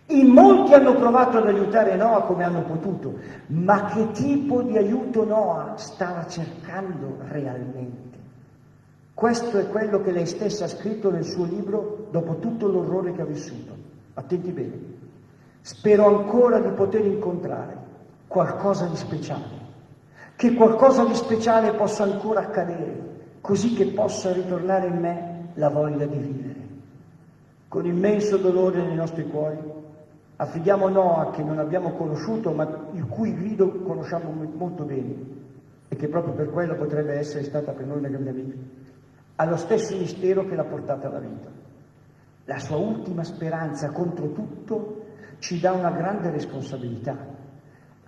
In molti hanno provato ad aiutare Noah come hanno potuto, ma che tipo di aiuto Noah stava cercando realmente? Questo è quello che lei stessa ha scritto nel suo libro dopo tutto l'orrore che ha vissuto. Attenti bene. Spero ancora di poter incontrare qualcosa di speciale, che qualcosa di speciale possa ancora accadere, così che possa ritornare in me la voglia di vivere. Con immenso dolore nei nostri cuori affidiamo Noah che non abbiamo conosciuto ma il cui grido conosciamo molto bene e che proprio per quello potrebbe essere stata per noi una grande amica, allo stesso mistero che l'ha portata alla vita. La sua ultima speranza contro tutto ci dà una grande responsabilità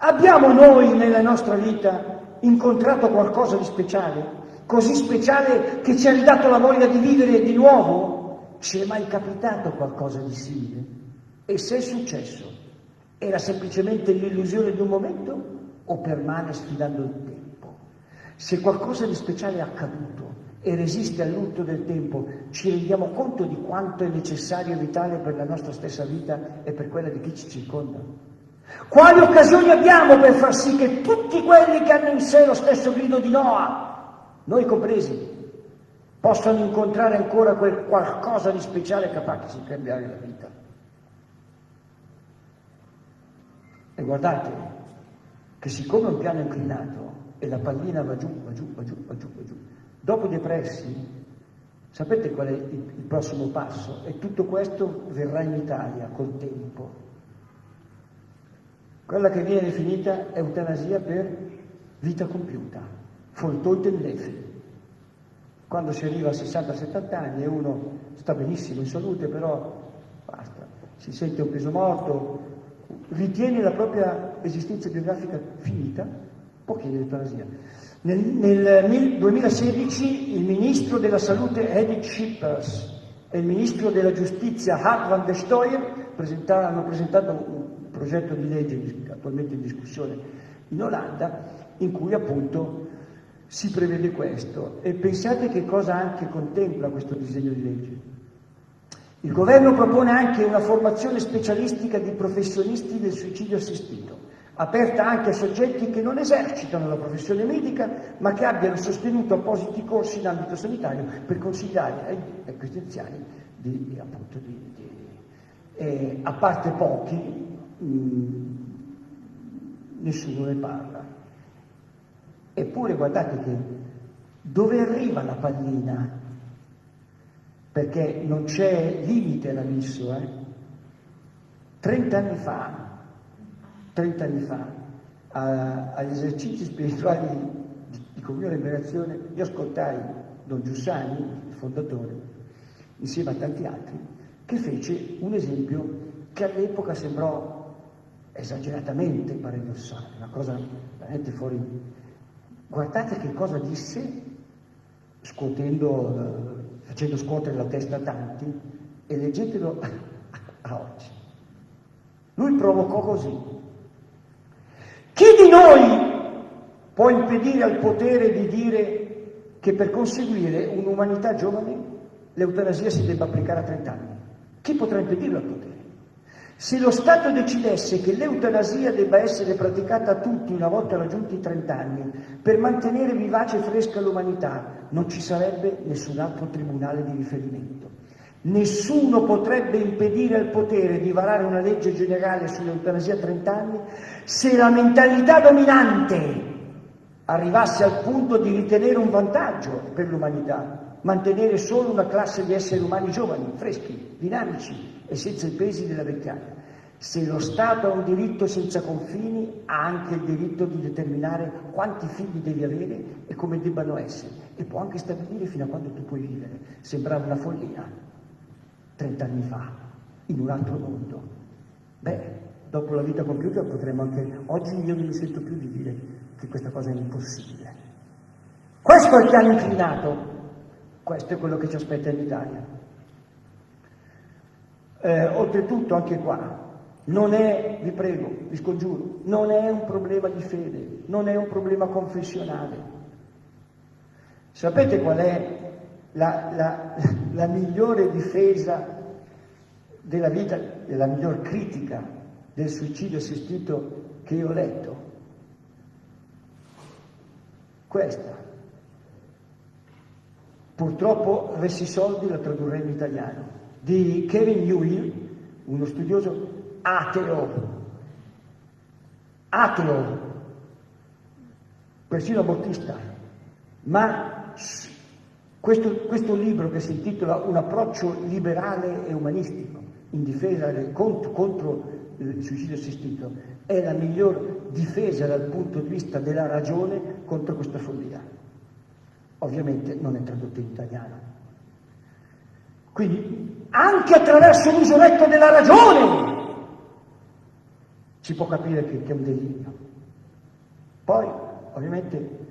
Abbiamo noi nella nostra vita incontrato qualcosa di speciale, così speciale che ci ha ridato la voglia di vivere di nuovo? Ci è mai capitato qualcosa di simile? E se è successo, era semplicemente l'illusione di un momento o permane sfidando il tempo? Se qualcosa di speciale è accaduto e resiste al lutto del tempo, ci rendiamo conto di quanto è necessario e vitale per la nostra stessa vita e per quella di chi ci circonda? Quali occasioni abbiamo per far sì che tutti quelli che hanno in sé lo stesso grido di Noah, noi compresi, possano incontrare ancora quel qualcosa di speciale capace di cambiare la vita? E guardate che siccome un piano è inclinato e la pallina va giù, va giù, va giù, va giù, va giù, dopo i depressi, sapete qual è il, il prossimo passo? E tutto questo verrà in Italia col tempo quella che viene definita eutanasia per vita compiuta, Volltotenleben. Quando si arriva a 60-70 anni e uno sta benissimo in salute, però basta, si sente un peso morto, ritiene la propria esistenza biografica finita, può chiedere eutanasia. Nel, nel 2016 il ministro della salute Edith Schippers e il ministro della giustizia Hart van der Steuer hanno presentato un progetto di legge attualmente in discussione in Olanda, in cui appunto si prevede questo. E pensate che cosa anche contempla questo disegno di legge. Il governo propone anche una formazione specialistica di professionisti del suicidio assistito, aperta anche a soggetti che non esercitano la professione medica, ma che abbiano sostenuto appositi corsi in ambito sanitario per consigliare ai, ai questi di, appunto, di, di eh, a parte pochi, Mm, nessuno ne parla. Eppure guardate che dove arriva la pallina? Perché non c'è limite all'abisso, eh? 30 anni fa, 30 anni fa, a, agli esercizi spirituali di, di Comunione Liberazione, io ascoltai Don Giussani, il fondatore, insieme a tanti altri, che fece un esempio che all'epoca sembrò esageratamente paradossale, una cosa veramente fuori. Guardate che cosa disse, scuotendo, eh, facendo scuotere la testa a tanti, e leggetelo <laughs> a oggi. Lui provocò così. Chi di noi può impedire al potere di dire che per conseguire un'umanità giovane l'eutanasia si debba applicare a 30 anni? Chi potrà impedirlo al potere? Se lo Stato decidesse che l'eutanasia debba essere praticata a tutti una volta raggiunti i 30 anni per mantenere vivace e fresca l'umanità, non ci sarebbe nessun altro tribunale di riferimento. Nessuno potrebbe impedire al potere di varare una legge generale sull'eutanasia a 30 anni se la mentalità dominante arrivasse al punto di ritenere un vantaggio per l'umanità, mantenere solo una classe di esseri umani giovani, freschi, dinamici, e senza i pesi della vecchiaia. Se lo Stato ha un diritto senza confini, ha anche il diritto di determinare quanti figli devi avere e come debbano essere, e può anche stabilire fino a quando tu puoi vivere. Sembrava una follia, 30 anni fa, in un altro mondo. Beh, dopo la vita compiuta potremmo anche... Oggi io non mi sento più di dire che questa cosa è impossibile. Questo è il piano inclinato, questo è quello che ci aspetta in Italia. Eh, oltretutto anche qua, non è, vi prego, vi scongiuro, non è un problema di fede, non è un problema confessionale. Sapete qual è la, la, la migliore difesa della vita, la miglior critica del suicidio assistito che io ho letto? Questa. Purtroppo avessi soldi la tradurrei in italiano, di Kevin Newell, uno studioso ateo, ateo, persino abortista, ma questo, questo, libro che si intitola Un approccio liberale e umanistico in difesa del, contro, contro il suicidio assistito è la miglior difesa dal punto di vista della ragione contro questa follia. Ovviamente non è tradotto in italiano. Quindi anche attraverso l'uso retto della ragione si può capire che, che è un delirio. Poi, ovviamente,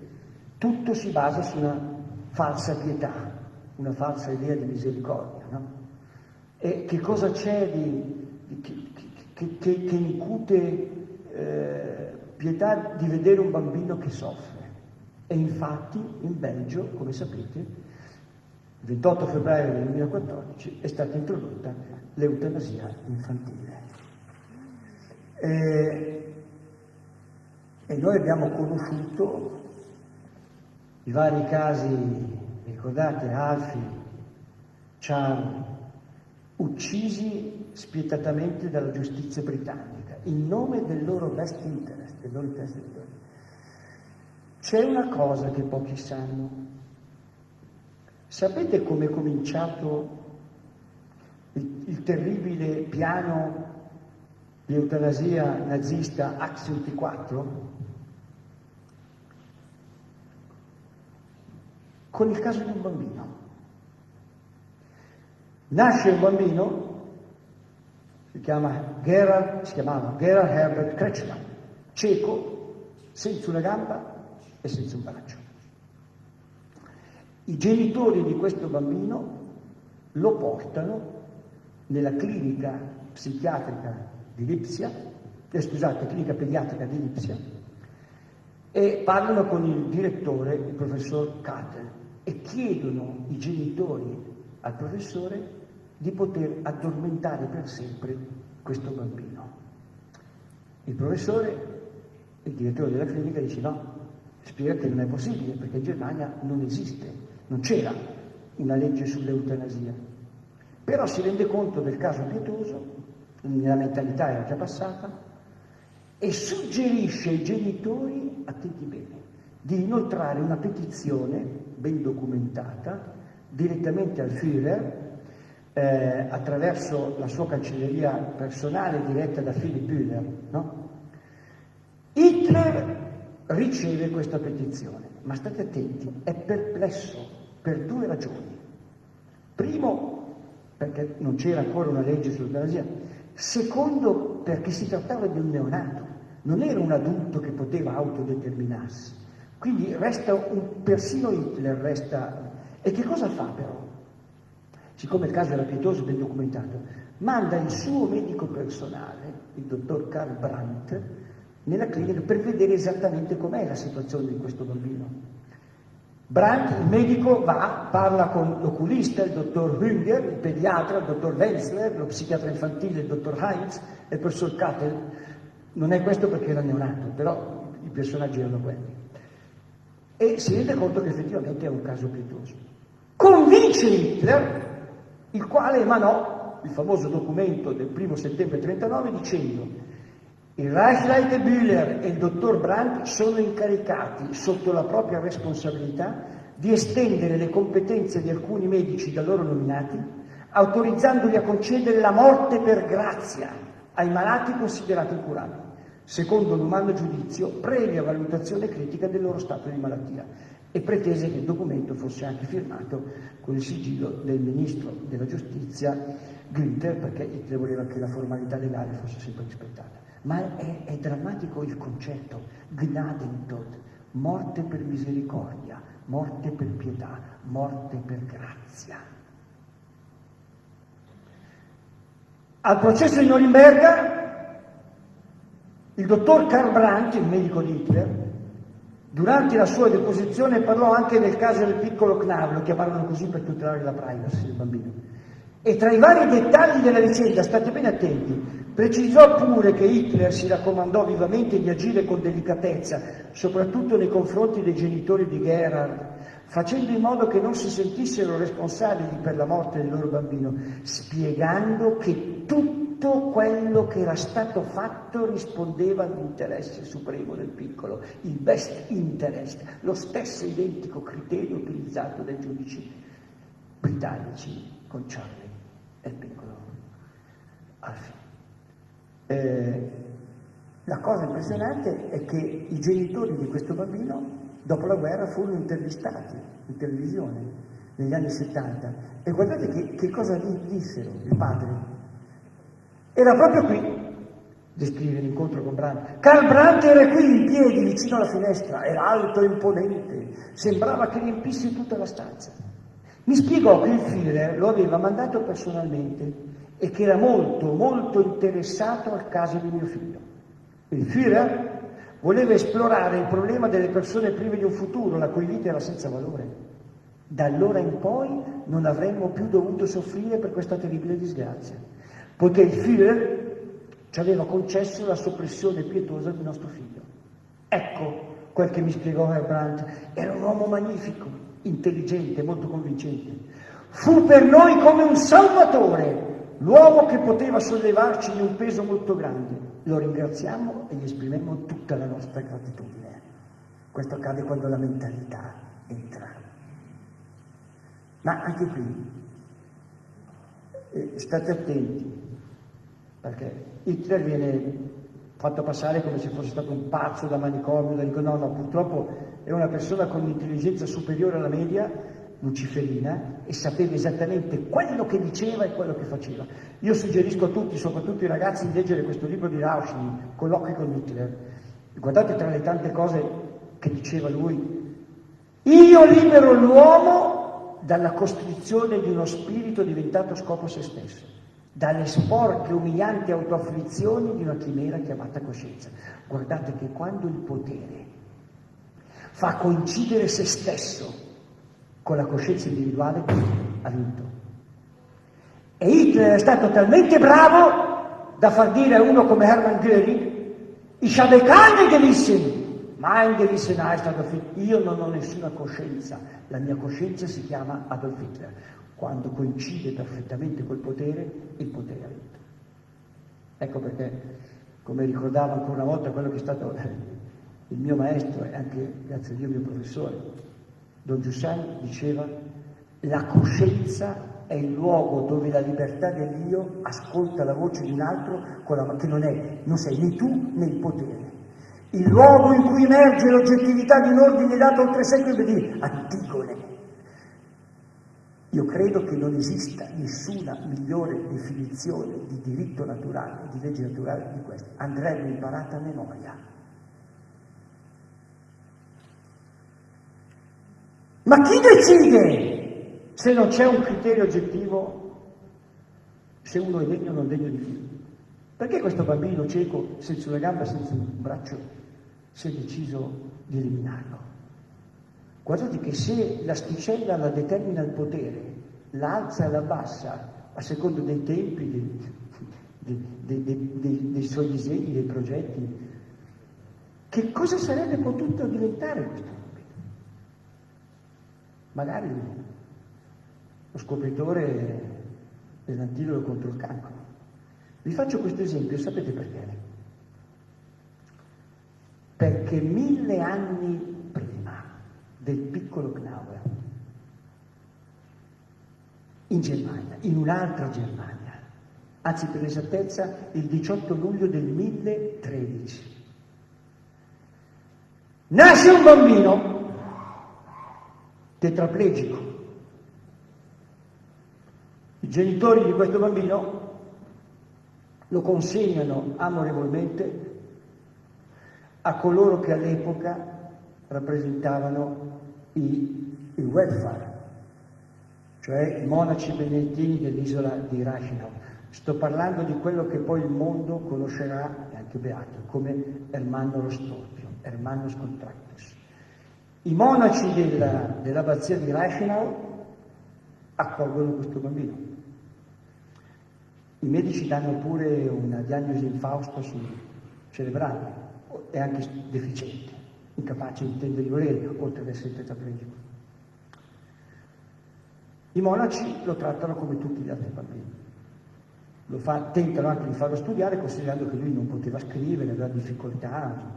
tutto si basa su una falsa pietà, una falsa idea di misericordia. No? E che cosa c'è di, di che, che, che, incute eh, pietà di vedere un bambino che soffre? E infatti in Belgio, come sapete, il 28 febbraio del 2014 è stata introdotta l'eutanasia infantile. E, e noi abbiamo conosciuto i vari casi, ricordate, Alfi, Charlie, uccisi spietatamente dalla giustizia britannica in nome del loro best interest, del loro interesse C'è una cosa che pochi sanno. Sapete come è cominciato il, il terribile piano di eutanasia nazista Ax 24 con il caso di un bambino. Nasce un bambino, si, chiama Gerard, si chiamava Gerard Herbert Kretschmann, cieco, senza una gamba e senza un braccio. I genitori di questo bambino lo portano nella clinica psichiatrica di Lipsia, eh, scusate, clinica pediatrica di Lipsia, e parlano con il direttore, il professor Catel, e chiedono i genitori al professore di poter addormentare per sempre questo bambino. Il professore, il direttore della clinica, dice no, spiega che non è possibile perché in Germania non esiste, non c'era una legge sull'eutanasia. Però si rende conto del caso pietoso la mentalità era già passata, e suggerisce ai genitori, attenti bene, di inoltrare una petizione ben documentata direttamente al Führer eh, attraverso la sua cancelleria personale diretta da Philipp Bühler. No? Hitler riceve questa petizione, ma state attenti, è perplesso per due ragioni. Primo, perché non c'era ancora una legge sull'eutanasia, Secondo, perché si trattava di un neonato, non era un adulto che poteva autodeterminarsi. Quindi resta un, persino Hitler resta... E che cosa fa però? Siccome il caso era pietoso e ben documentato, manda il suo medico personale, il dottor Karl Brandt, nella clinica per vedere esattamente com'è la situazione di questo bambino. Brandt, il medico, va, parla con l'oculista, il dottor Hünger, il pediatra, il dottor Wenzler, lo psichiatra infantile, il dottor Heinz e il professor Kattel. Non è questo perché era neonato, però i personaggi erano quelli. E si rende conto che effettivamente è un caso pietoso. Convince Hitler, il quale emanò il famoso documento del primo settembre 1939 dicendo il Reichleiter Bühler e il dottor Brandt sono incaricati, sotto la propria responsabilità, di estendere le competenze di alcuni medici da loro nominati, autorizzandoli a concedere la morte per grazia ai malati considerati incurabili, secondo l'umano giudizio, previa valutazione critica del loro stato di malattia e pretese che il documento fosse anche firmato con il sigillo del ministro della giustizia Günther perché voleva che la formalità legale fosse sempre rispettata. Ma è, è drammatico il concetto, Gnadentod, morte per misericordia, morte per pietà, morte per grazia. Al processo di Norimberga, il dottor Karl Brandt, il medico di Hitler, durante la sua deposizione parlò anche del caso del piccolo Knav, lo chiamarono così per tutelare la privacy del bambino. E tra i vari dettagli della vicenda, state bene attenti, Precisò pure che Hitler si raccomandò vivamente di agire con delicatezza, soprattutto nei confronti dei genitori di Gerhard, facendo in modo che non si sentissero responsabili per la morte del loro bambino, spiegando che tutto quello che era stato fatto rispondeva all'interesse supremo del piccolo, il best interest, lo stesso identico criterio utilizzato dai giudici britannici con Charlie e il piccolo Alfie. Eh, la cosa impressionante è che i genitori di questo bambino, dopo la guerra, furono intervistati in televisione negli anni 70 e guardate che, che cosa dissero il padre. Era proprio qui, descrive l'incontro con Brandt. Karl Brandt era qui in piedi vicino alla finestra, era alto e imponente, sembrava che riempisse tutta la stanza. Mi spiegò che il Führer lo aveva mandato personalmente e che era molto, molto interessato al caso di mio figlio. Il Führer voleva esplorare il problema delle persone prive di un futuro, la cui vita era senza valore. Da allora in poi non avremmo più dovuto soffrire per questa terribile disgrazia, poiché il Führer ci aveva concesso la soppressione pietosa di nostro figlio. Ecco quel che mi spiegò Herbrandt. Era un uomo magnifico, intelligente, molto convincente. Fu per noi come un salvatore l'uomo che poteva sollevarci di un peso molto grande. Lo ringraziamo e gli esprimiamo tutta la nostra gratitudine. Questo accade quando la mentalità entra. Ma anche qui eh, state attenti, perché Hitler viene fatto passare come se fosse stato un pazzo da manicomio, dico no, no, purtroppo è una persona con un'intelligenza superiore alla media luciferina e sapeva esattamente quello che diceva e quello che faceva. Io suggerisco a tutti, soprattutto ai ragazzi, di leggere questo libro di Rauschning, Colloqui con Hitler. Guardate tra le tante cose che diceva lui, io libero l'uomo dalla costrizione di uno spirito diventato scopo se stesso, dalle sporche, umilianti autoafflizioni di una chimera chiamata coscienza. Guardate che quando il potere fa coincidere se stesso con la coscienza individuale ha vinto. E Hitler è stato talmente bravo da far dire a uno come Hermann Göring, ich habe keine Gewissen, mein Gewissen heißt Adolf Hitler. Io non ho nessuna coscienza, la mia coscienza si chiama Adolf Hitler. Quando coincide perfettamente col potere, il potere ha vinto. Ecco perché, come ricordava ancora una volta quello che è stato <laughs> il mio maestro e anche, grazie a Dio, il mio professore, Don Giussani diceva la coscienza è il luogo dove la libertà dell'io ascolta la voce di un altro che non, è, non sei né tu né il potere. Il luogo in cui emerge l'oggettività di un ordine dato oltre secoli per dire Antigone. Io credo che non esista nessuna migliore definizione di diritto naturale, di legge naturale di questa. Andrebbe imparata a memoria. Ma chi decide se non c'è un criterio oggettivo se uno è degno o non degno di figlio? Perché questo bambino cieco, senza una gamba, senza un braccio, si è deciso di eliminarlo? Guardate che se l'asticella la determina il potere, la alza e la bassa a secondo dei tempi, dei, dei, dei, dei suoi disegni, dei progetti, che cosa sarebbe potuto diventare questo? Magari lo scopritore dell'antidoto contro il cancro. Vi faccio questo esempio, sapete perché? Perché mille anni prima del piccolo Knauer, in Germania, in un'altra Germania, anzi per l'esattezza il 18 luglio del 1013. Nasce un bambino tetraplegico. I genitori di questo bambino lo consegnano amorevolmente a coloro che all'epoca rappresentavano i, il welfare, cioè i monaci benedettini dell'isola di Reichenau. Sto parlando di quello che poi il mondo conoscerà, e anche beato, come Ermanno lo Storpio, Ermanno Contractus. I monaci della, dell'abbazia di Reichenau accolgono questo bambino. I medici danno pure una diagnosi infausta sul cerebrale, è anche deficiente, incapace di intendere di volere, oltre ad essere tetraplegico. I monaci lo trattano come tutti gli altri bambini. Fa, tentano anche di farlo studiare considerando che lui non poteva scrivere, aveva difficoltà.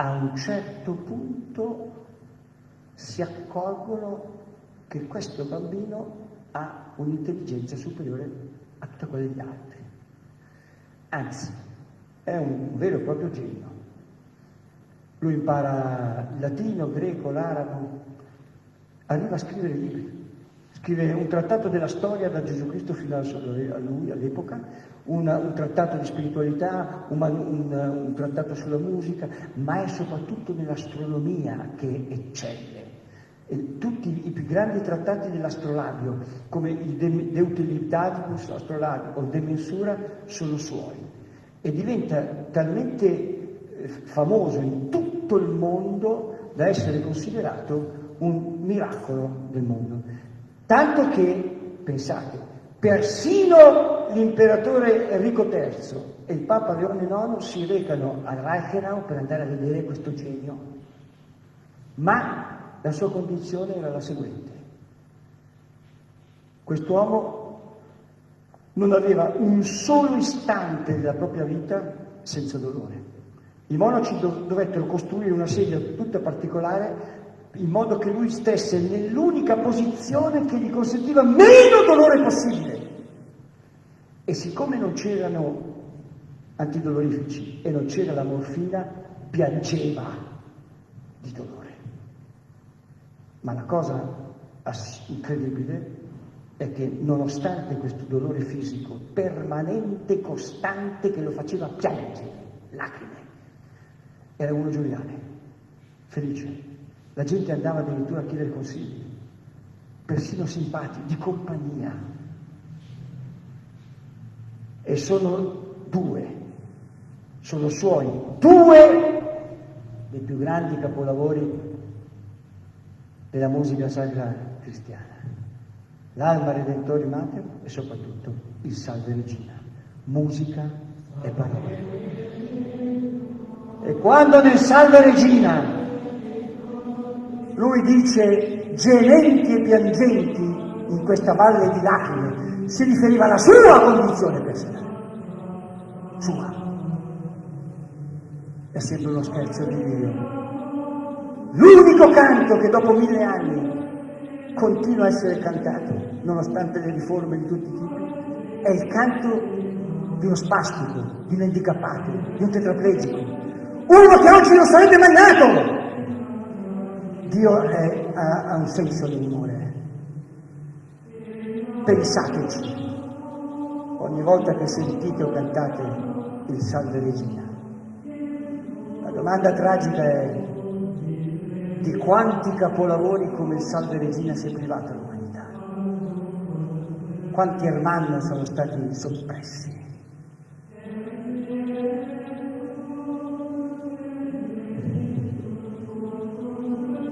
A un certo punto si accorgono che questo bambino ha un'intelligenza superiore a tutta quella degli altri. Anzi, è un vero e proprio genio. Lui impara il latino, il greco, l'arabo, arriva a scrivere libri. Scrive un trattato della storia da Gesù Cristo fino a lui all'epoca, una, un trattato di spiritualità, un, un, un, trattato sulla musica, ma è soprattutto nell'astronomia che eccelle. Tutti i più grandi trattati dell'astrolabio, come il De, De Utilitatis Astrolabio o De Mensura, sono suoi. E diventa talmente eh, famoso in tutto il mondo da essere considerato un miracolo del mondo. Tanto che, pensate, persino l'imperatore Enrico III e il Papa Leone IX si recano a Reichenau per andare a vedere questo genio. Ma la sua condizione era la seguente. Quest'uomo non aveva un solo istante della propria vita senza dolore. I monaci dovettero costruire una sedia tutta particolare in modo che lui stesse nell'unica posizione che gli consentiva meno dolore possibile. E siccome non c'erano antidolorifici e non c'era la morfina, piangeva di dolore. Ma la cosa incredibile è che nonostante questo dolore fisico permanente, costante, che lo faceva piangere, lacrime, era uno gioviale, felice, la gente andava addirittura a chiedere consigli, persino simpatici, di compagnia. E sono due, sono suoi due dei più grandi capolavori della musica sacra cristiana. L'Alma Redentori Mater e soprattutto il Salve Regina, musica e parole. E quando nel Salve Regina lui dice gementi e piangenti in questa valle di lacrime, si riferiva alla sua condizione personale, sua. È sempre uno scherzo di Dio. L'unico canto che dopo mille anni continua a essere cantato, nonostante le riforme di tutti i tipi, è il canto di uno spastico, di un handicappato, di un tetraplegico, uno che oggi non sarebbe mai nato, Dio è, ha, ha un senso dell'umore. Pensateci, ogni volta che sentite o cantate il Salve Regina. La domanda tragica è di quanti capolavori come il Salve Regina si è privata l'umanità? Quanti Ermanno sono stati soppressi?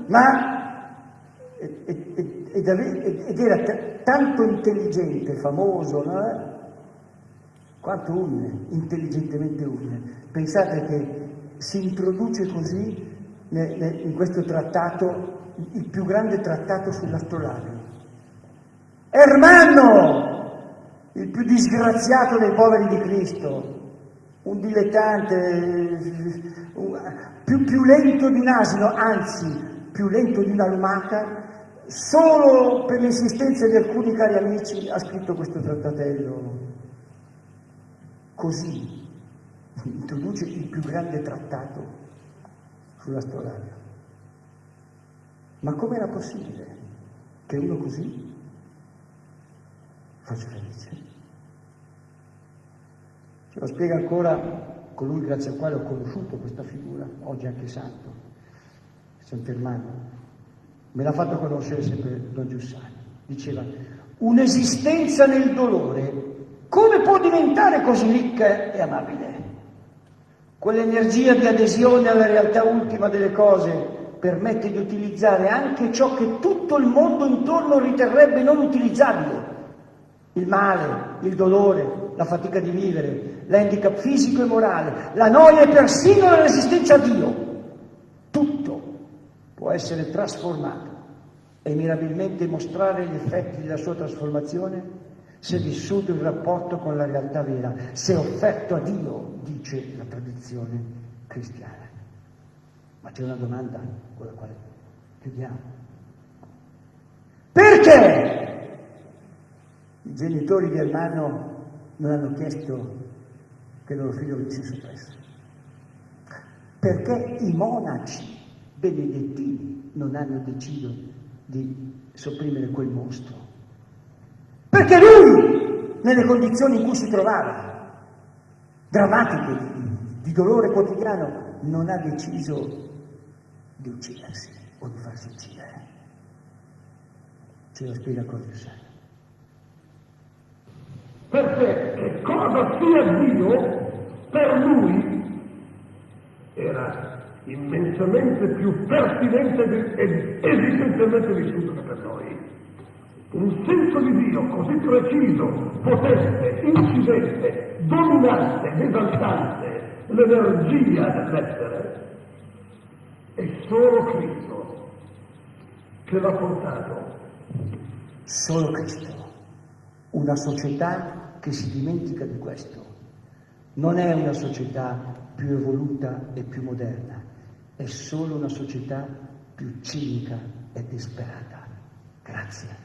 Ma ed, era tanto intelligente, famoso, no? quanto umile, intelligentemente umile. Pensate che si introduce così in questo trattato, il più grande trattato sull'astrolabio. Ermanno, il più disgraziato dei poveri di Cristo, un dilettante, più, più lento di un asino, anzi più lento di una lumaca, solo per l'insistenza di alcuni cari amici ha scritto questo trattatello così introduce il più grande trattato sull'astrolario. Ma com'era possibile che uno così fosse felice? Ce lo spiega ancora colui grazie al quale ho conosciuto questa figura, oggi anche santo, Sant'Ermanno. Me l'ha fatto conoscere sempre Don Giussani. Diceva, un'esistenza nel dolore come può diventare così ricca e amabile? Quell'energia di adesione alla realtà ultima delle cose permette di utilizzare anche ciò che tutto il mondo intorno riterrebbe non utilizzabile. Il male, il dolore, la fatica di vivere, l'handicap fisico e morale, la noia e persino la resistenza a Dio. Può essere trasformato e mirabilmente mostrare gli effetti della sua trasformazione se vissuto in rapporto con la realtà vera, se offerto a Dio, dice la tradizione cristiana. Ma c'è una domanda con la quale chiudiamo. Perché i genitori di Ermanno non hanno chiesto che loro figlio venisse soppresso? Perché i monaci benedettini non hanno deciso di sopprimere quel mostro? Perché lui, nelle condizioni in cui si trovava, drammatiche, di dolore quotidiano, non ha deciso di uccidersi o di farsi uccidere. Ce lo spiega Cordiusano. Perché che cosa sia Dio, per lui era immensamente più pertinente ed esistenzialmente vissuto che per noi un senso di Dio così preciso, potente, incidente, dominante, esaltante l'energia dell'essere, è solo Cristo che l'ha portato. Solo Cristo. Una società che si dimentica di questo. Non è una società più evoluta e più moderna, è solo una società più cinica e disperata. Grazie.